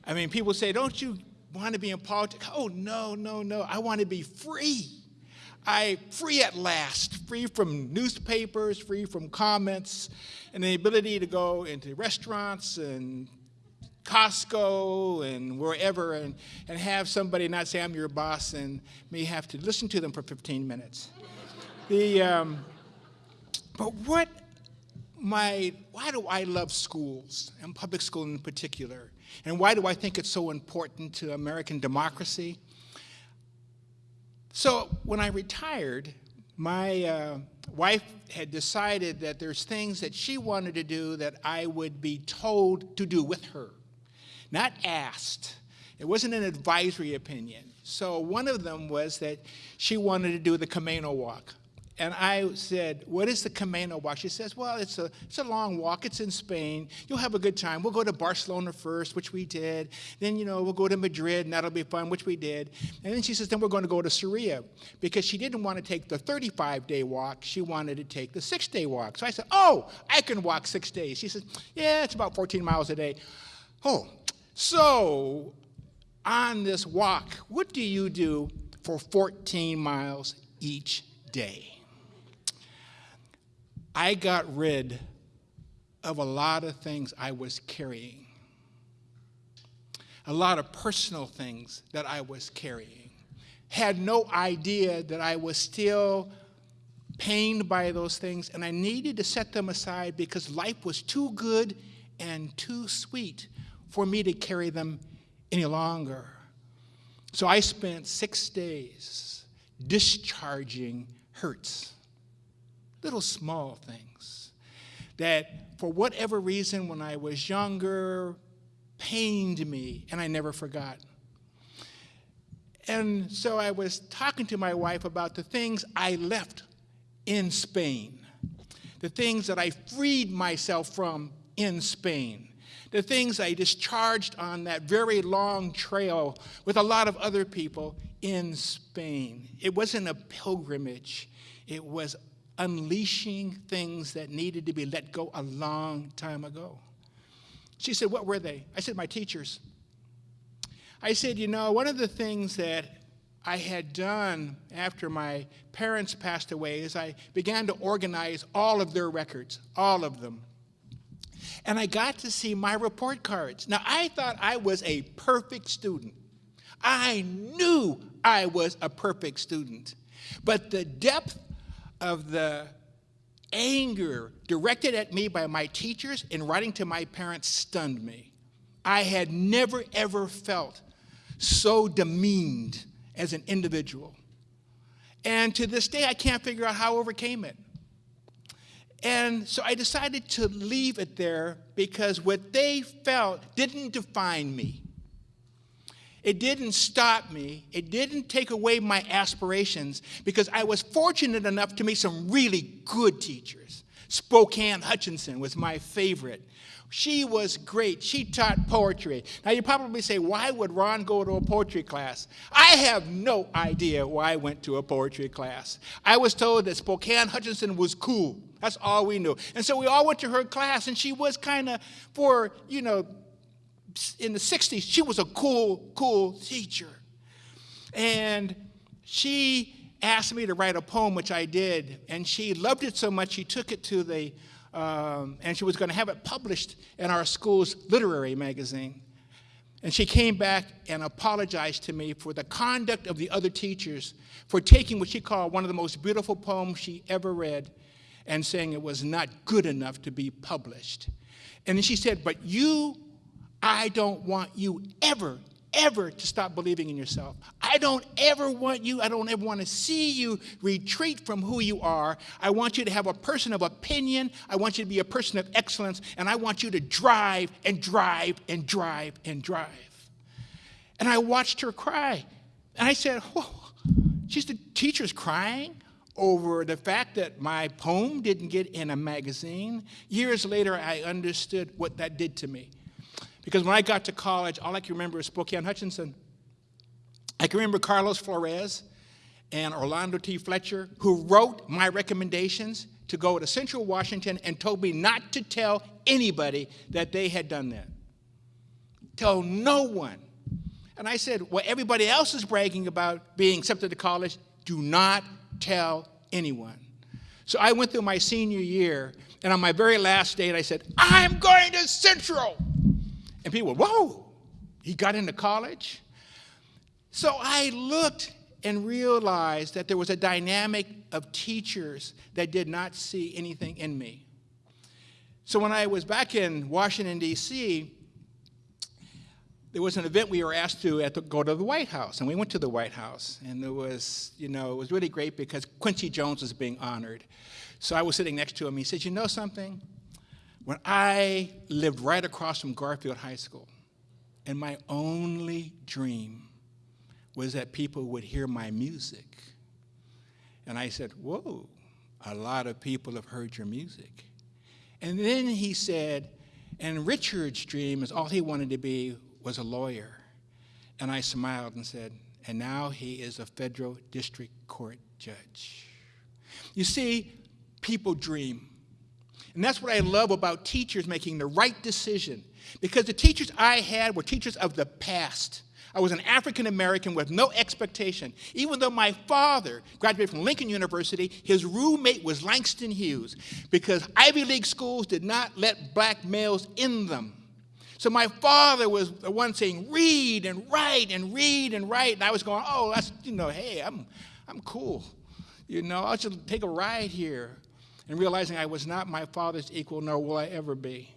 I mean, people say, don't you want to be in politics? Oh, no, no, no. I want to be free. I free at last, free from newspapers, free from comments, and the ability to go into restaurants and Costco and wherever and, and have somebody not say I'm your boss and me have to listen to them for 15 minutes. The, um, but what my, why do I love schools, and public school in particular? And why do I think it's so important to American democracy? So when I retired, my uh, wife had decided that there's things that she wanted to do that I would be told to do with her, not asked. It wasn't an advisory opinion. So one of them was that she wanted to do the Camino Walk and I said, what is the Camino walk? She says, well, it's a, it's a long walk. It's in Spain. You'll have a good time. We'll go to Barcelona first, which we did. Then, you know, we'll go to Madrid, and that'll be fun, which we did. And then she says, then we're going to go to Sarria, because she didn't want to take the 35-day walk. She wanted to take the six-day walk. So I said, oh, I can walk six days. She says, yeah, it's about 14 miles a day. Oh, so on this walk, what do you do for 14 miles each day? I got rid of a lot of things I was carrying, a lot of personal things that I was carrying. Had no idea that I was still pained by those things, and I needed to set them aside because life was too good and too sweet for me to carry them any longer. So I spent six days discharging hurts little small things that for whatever reason when I was younger pained me and I never forgot. And so I was talking to my wife about the things I left in Spain, the things that I freed myself from in Spain, the things I discharged on that very long trail with a lot of other people in Spain. It wasn't a pilgrimage, it was unleashing things that needed to be let go a long time ago. She said, What were they? I said, My teachers. I said, You know, one of the things that I had done after my parents passed away is I began to organize all of their records, all of them. And I got to see my report cards. Now, I thought I was a perfect student. I knew I was a perfect student. But the depth of the anger directed at me by my teachers in writing to my parents stunned me. I had never, ever felt so demeaned as an individual. And to this day, I can't figure out how I overcame it. And so I decided to leave it there because what they felt didn't define me. It didn't stop me. It didn't take away my aspirations because I was fortunate enough to meet some really good teachers, Spokane Hutchinson was my favorite. She was great. She taught poetry. Now, you probably say, why would Ron go to a poetry class? I have no idea why I went to a poetry class. I was told that Spokane Hutchinson was cool. That's all we knew. And so we all went to her class, and she was kind of, for, you know, in the 60s, she was a cool, cool teacher. And she asked me to write a poem, which I did, and she loved it so much she took it to the, um, and she was going to have it published in our school's literary magazine. And she came back and apologized to me for the conduct of the other teachers for taking what she called one of the most beautiful poems she ever read and saying it was not good enough to be published. And then she said, But you, I don't want you ever ever to stop believing in yourself. I don't ever want you, I don't ever want to see you retreat from who you are. I want you to have a person of opinion. I want you to be a person of excellence. And I want you to drive and drive and drive and drive. And I watched her cry. And I said, Whoa, she's the teacher's crying over the fact that my poem didn't get in a magazine. Years later, I understood what that did to me. Because when I got to college, all I can remember is Spokane Hutchinson. I can remember Carlos Flores and Orlando T. Fletcher, who wrote my recommendations to go to Central Washington and told me not to tell anybody that they had done that. Tell no one. And I said, well, everybody else is bragging about being accepted to college. Do not tell anyone. So I went through my senior year, and on my very last date, I said, I'm going to Central. And people whoa, he got into college? So I looked and realized that there was a dynamic of teachers that did not see anything in me. So when I was back in Washington, D.C., there was an event we were asked to, to go to the White House, and we went to the White House, and it was, you know, it was really great because Quincy Jones was being honored. So I was sitting next to him. He said, "You know something? When I lived right across from Garfield High School, and my only dream was that people would hear my music. And I said, Whoa, a lot of people have heard your music. And then he said, and Richard's dream is all he wanted to be was a lawyer. And I smiled and said, and now he is a federal district court judge. You see, people dream. And that's what I love about teachers making the right decision. Because the teachers I had were teachers of the past. I was an African American with no expectation. Even though my father graduated from Lincoln University, his roommate was Langston Hughes because Ivy League schools did not let black males in them. So my father was the one saying, read and write and read and write. And I was going, oh, that's, you know, hey, I'm, I'm cool. You know, I'll just take a ride here and realizing I was not my father's equal, nor will I ever be.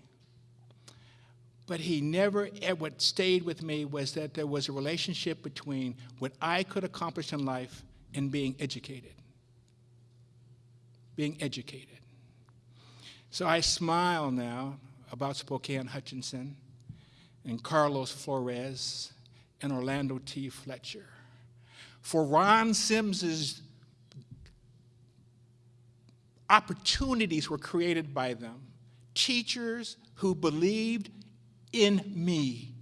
But he never, eh, what stayed with me was that there was a relationship between what I could accomplish in life and being educated. Being educated. So I smile now about Spokane Hutchinson and Carlos Flores and Orlando T. Fletcher. For Ron Sims's opportunities were created by them. Teachers who believed in me.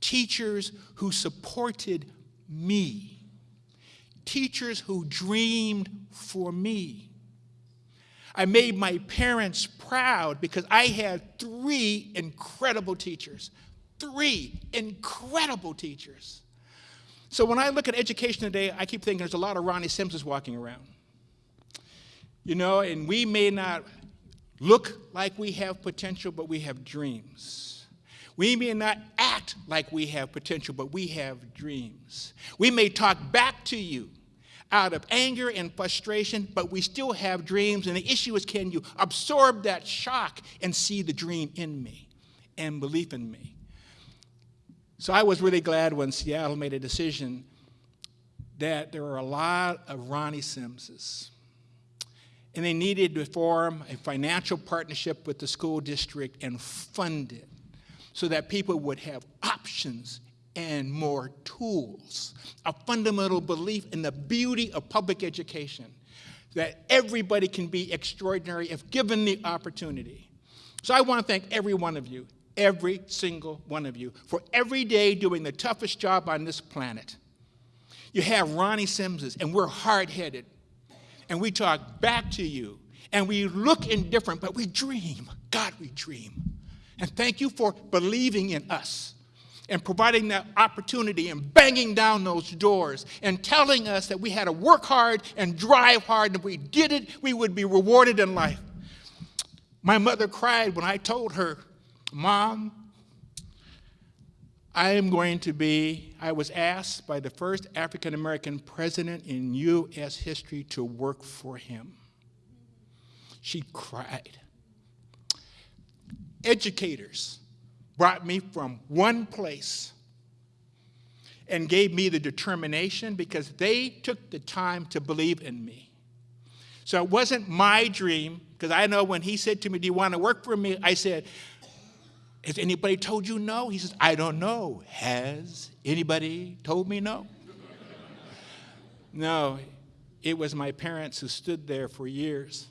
Teachers who supported me. Teachers who dreamed for me. I made my parents proud because I had three incredible teachers. Three incredible teachers. So when I look at education today, I keep thinking there's a lot of Ronnie Simpsons walking around. You know, and we may not look like we have potential, but we have dreams. We may not act like we have potential, but we have dreams. We may talk back to you out of anger and frustration, but we still have dreams. And the issue is can you absorb that shock and see the dream in me and believe in me? So I was really glad when Seattle made a decision that there are a lot of Ronnie Simses and they needed to form a financial partnership with the school district and fund it so that people would have options and more tools. A fundamental belief in the beauty of public education. that everybody can be extraordinary if given the opportunity. So I want to thank every one of you, every single one of you, for every day doing the toughest job on this planet. You have Ronnie Simses, and we're hard headed, and we talk back to you, and we look indifferent, but we dream. God, we dream. And thank you for believing in us and providing that opportunity and banging down those doors and telling us that we had to work hard and drive hard, and if we did it, we would be rewarded in life. My mother cried when I told her, Mom, I am going to be, I was asked by the first African American president in U.S. history to work for him. She cried. Educators brought me from one place and gave me the determination because they took the time to believe in me. So it wasn't my dream, because I know when he said to me, Do you want to work for me? I said, Has anybody told you no? He says, I don't know. Has anybody told me no? no, it was my parents who stood there for years,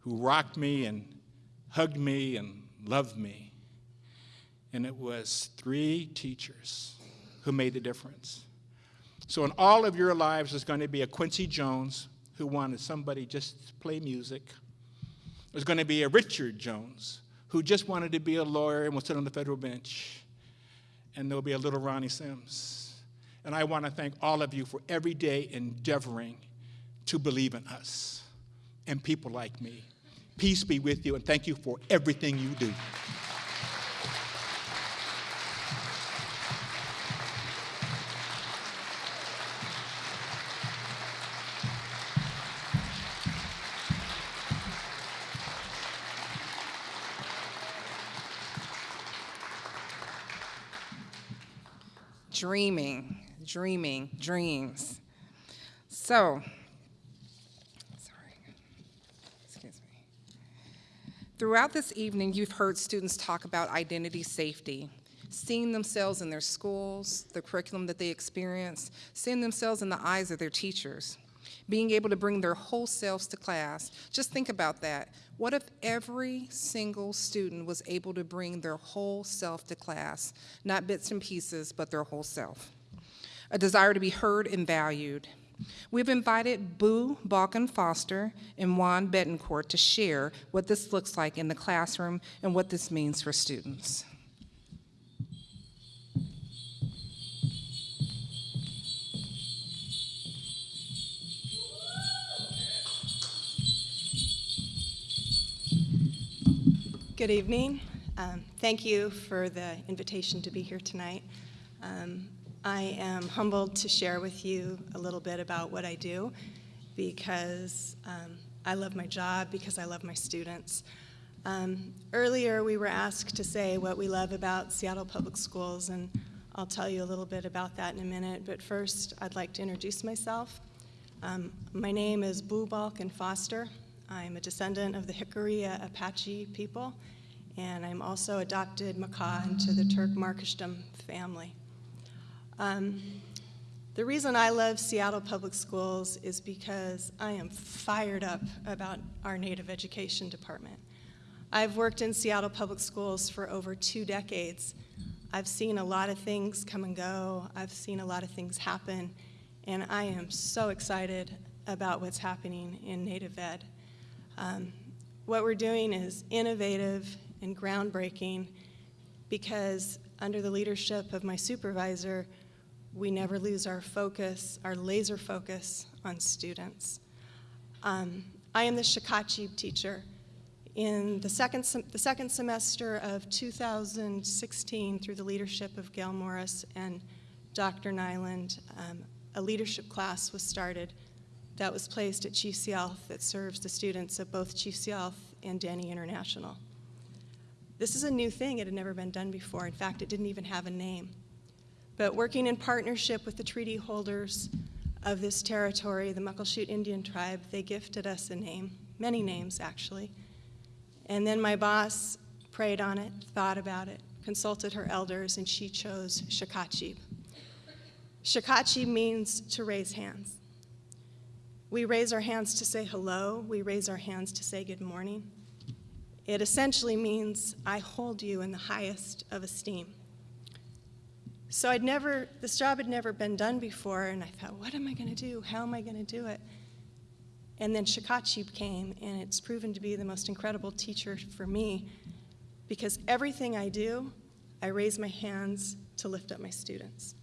who rocked me and hugged me and loved me. And it was three teachers who made the difference. So, in all of your lives, there's going to be a Quincy Jones who wanted somebody just to play music. There's going to be a Richard Jones who just wanted to be a lawyer and will sit on the federal bench. And there'll be a little Ronnie Sims. And I want to thank all of you for every day endeavoring to believe in us and people like me. Peace be with you, and thank you for everything you do. Dreaming, dreaming, dreams. So, sorry, excuse me. Throughout this evening, you've heard students talk about identity safety, seeing themselves in their schools, the curriculum that they experience, seeing themselves in the eyes of their teachers, being able to bring their whole selves to class. Just think about that. What if every single student was able to bring their whole self to class, not bits and pieces, but their whole self? A desire to be heard and valued. We've invited Boo Balkan Foster and Juan Betancourt to share what this looks like in the classroom and what this means for students. Good evening. Um, thank you for the invitation to be here tonight. Um, I am humbled to share with you a little bit about what I do because um, I love my job, because I love my students. Um, earlier, we were asked to say what we love about Seattle Public Schools, and I'll tell you a little bit about that in a minute. But first, I'd like to introduce myself. Um, my name is Boo Balkan Foster. I'm a descendant of the Jicarilla Apache people, and I'm also adopted Makah into the Turk Markishdom family. Um, the reason I love Seattle Public Schools is because I am fired up about our Native Education Department. I've worked in Seattle Public Schools for over two decades. I've seen a lot of things come and go. I've seen a lot of things happen, and I am so excited about what's happening in Native Ed. Um, what we're doing is innovative and groundbreaking because under the leadership of my supervisor, we never lose our focus, our laser focus on students. Um, I am the Shakachib teacher. In the second, the second semester of 2016, through the leadership of Gail Morris and Dr. Nyland, um, a leadership class was started that was placed at Chief Sealth that serves the students of both Chief Sealth and Denny International. This is a new thing. It had never been done before. In fact, it didn't even have a name. But working in partnership with the treaty holders of this territory, the Muckleshoot Indian tribe, they gifted us a name, many names actually. And then my boss prayed on it, thought about it, consulted her elders, and she chose Shakachib. Shakachib means to raise hands. We raise our hands to say hello. We raise our hands to say good morning. It essentially means I hold you in the highest of esteem. So I'd never, this job had never been done before, and I thought, what am I going to do? How am I going to do it? And then Shakachib came, and it's proven to be the most incredible teacher for me because everything I do, I raise my hands to lift up my students.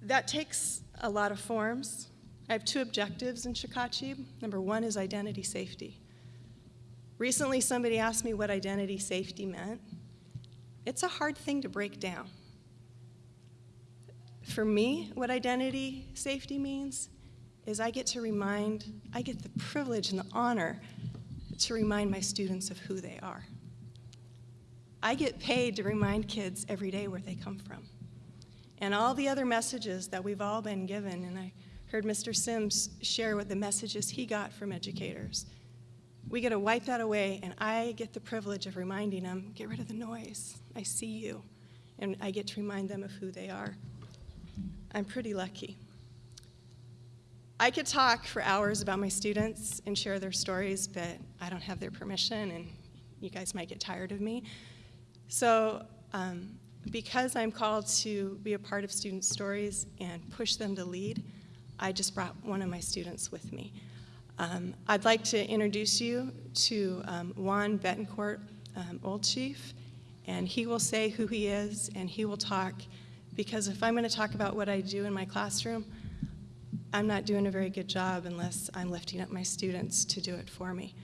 That takes a lot of forms. I have two objectives in Shakachib. Number one is identity safety. Recently, somebody asked me what identity safety meant. It's a hard thing to break down. For me, what identity safety means is I get to remind, I get the privilege and the honor to remind my students of who they are. I get paid to remind kids every day where they come from. And all the other messages that we've all been given, and I heard Mr. Sims share what the messages he got from educators. We get to wipe that away, and I get the privilege of reminding them get rid of the noise. I see you. And I get to remind them of who they are. I'm pretty lucky. I could talk for hours about my students and share their stories, but I don't have their permission, and you guys might get tired of me. So, um, because I'm called to be a part of student stories and push them to lead, I just brought one of my students with me. Um, I'd like to introduce you to um, Juan Betancourt, um, Old Chief, and he will say who he is and he will talk because if I'm going to talk about what I do in my classroom, I'm not doing a very good job unless I'm lifting up my students to do it for me.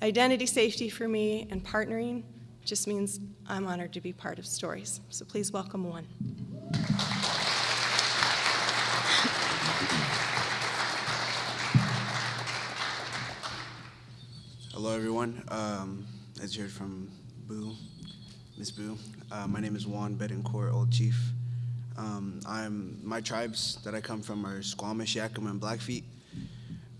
Identity safety for me and partnering just means I'm honored to be part of stories. So please welcome Juan. Hello, everyone. Um, as you heard from Boo, Miss Boo, uh, my name is Juan Betancourt, Old Chief. Um, I'm my tribes that I come from are Squamish, Yakima, and Blackfeet.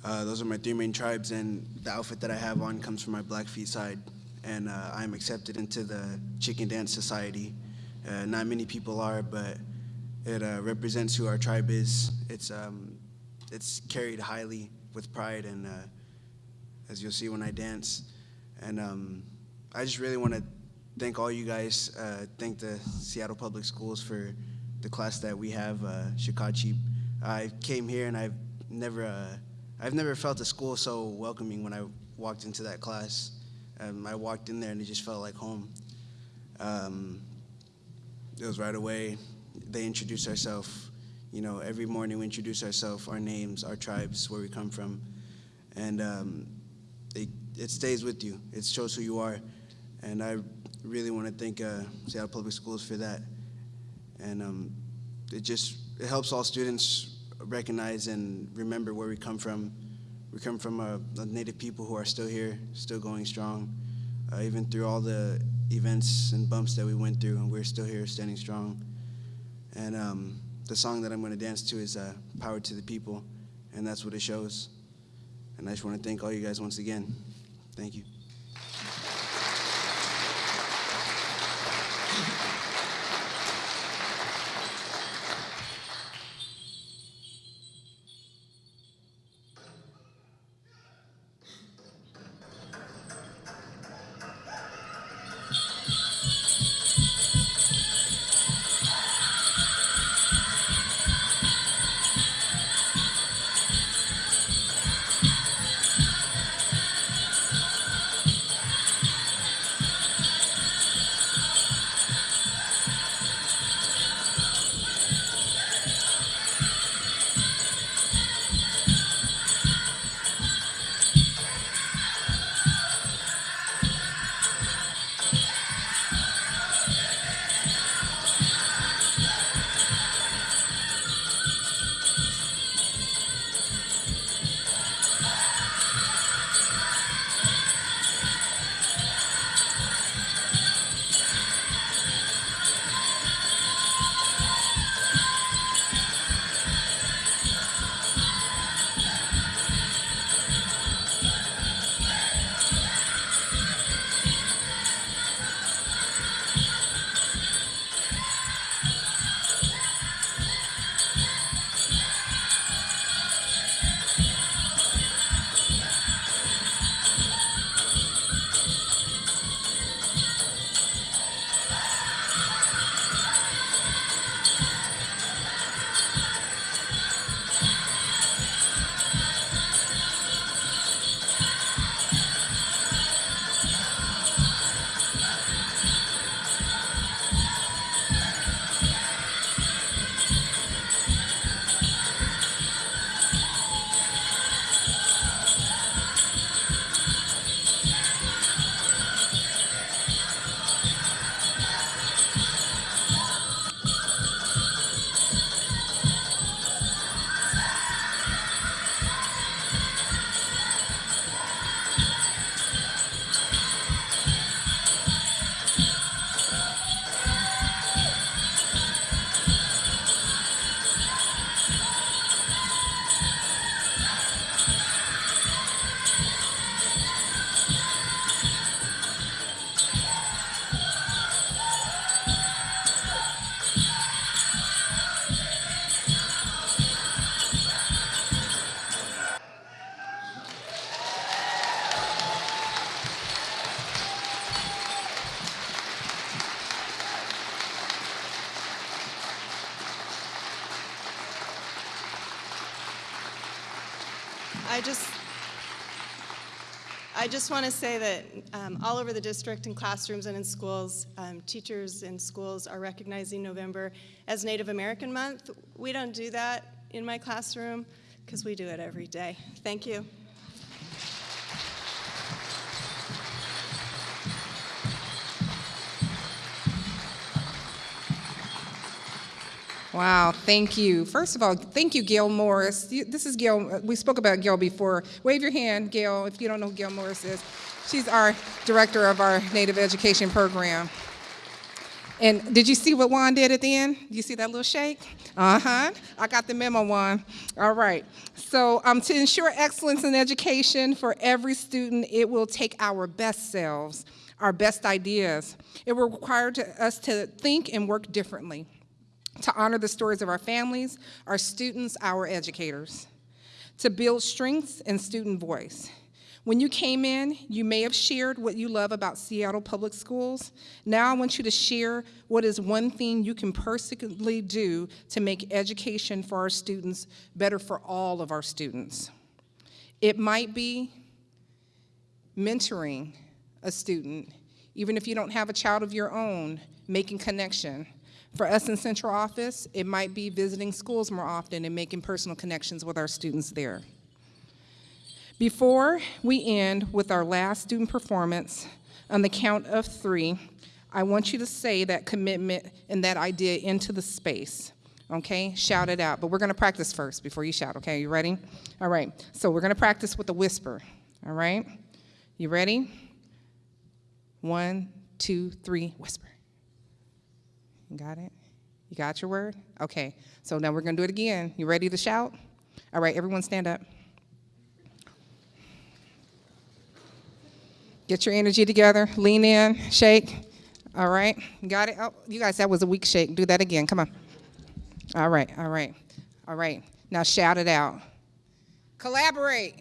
Uh, those are my three main tribes, and the outfit that I have on comes from my Blackfeet side. And uh, I'm accepted into the Chicken Dance Society. Uh, not many people are, but it uh, represents who our tribe is. It's um, it's carried highly with pride, and uh, as you'll see when I dance. And um, I just really want to thank all you guys. Uh, thank the Seattle Public Schools for the class that we have, uh, Shakachib. I came here and I've never, uh, I've never felt a school so welcoming when I walked into that class. Um, I walked in there and it just felt like home. Um, it was right away. They introduced ourselves. You know, every morning we introduce ourselves, our names, our tribes, where we come from, and um, it, it stays with you. It shows who you are, and I really want to thank uh, Seattle Public Schools for that and um, it just it helps all students recognize and remember where we come from. We come from a, a native people who are still here, still going strong, uh, even through all the events and bumps that we went through, and we're still here, standing strong. And um, the song that I'm going to dance to is uh, "Power to the People," and that's what it shows. And I just want to thank all you guys once again. Thank you. Just want to say that um, all over the district, in classrooms and in schools, um, teachers in schools are recognizing November as Native American Month. We don't do that in my classroom because we do it every day. Thank you. Wow, thank you. First of all, thank you, Gail Morris. This is Gail, we spoke about Gail before. Wave your hand, Gail, if you don't know who Gail Morris is. She's our director of our Native Education Program. And did you see what Juan did at the end? You see that little shake? Uh-huh. I got the memo, Juan. All right. So um, to ensure excellence in education for every student, it will take our best selves, our best ideas. It will require to, us to think and work differently to honor the stories of our families, our students, our educators, to build strengths and student voice. When you came in, you may have shared what you love about Seattle Public Schools. Now I want you to share what is one thing you can personally do to make education for our students better for all of our students. It might be mentoring a student, even if you don't have a child of your own, making connection. For us in central office, it might be visiting schools more often and making personal connections with our students there. Before we end with our last student performance, on the count of three, I want you to say that commitment and that idea into the space. Okay, shout it out. But we're gonna practice first before you shout, okay? You ready? All right, so we're gonna practice with a whisper, all right? You ready? One, two, three, whisper. Got it? You got your word? Okay, so now we're gonna do it again. You ready to shout? All right, everyone stand up. Get your energy together, lean in, shake. All right, got it? Oh, you guys, that was a weak shake. Do that again, come on. All right, all right, all right. Now shout it out. Collaborate.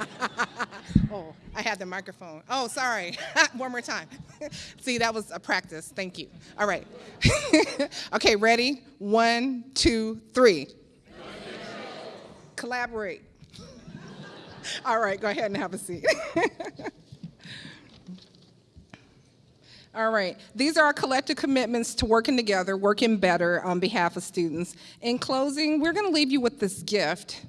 oh, I had the microphone. Oh, sorry. One more time. See, that was a practice. Thank you. All right. okay, ready? One, two, three. Collaborate. All right, go ahead and have a seat. All right, these are our collective commitments to working together, working better on behalf of students. In closing, we're going to leave you with this gift.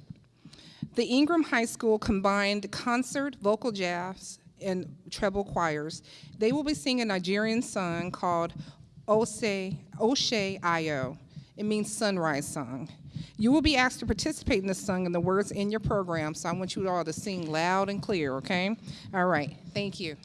The Ingraham High School combined concert, vocal jazz, and treble choirs. They will be singing a Nigerian song called Ose, Oshe Ayo. It means sunrise song. You will be asked to participate in this song and the words in your program, so I want you all to sing loud and clear, okay? All right, thank you.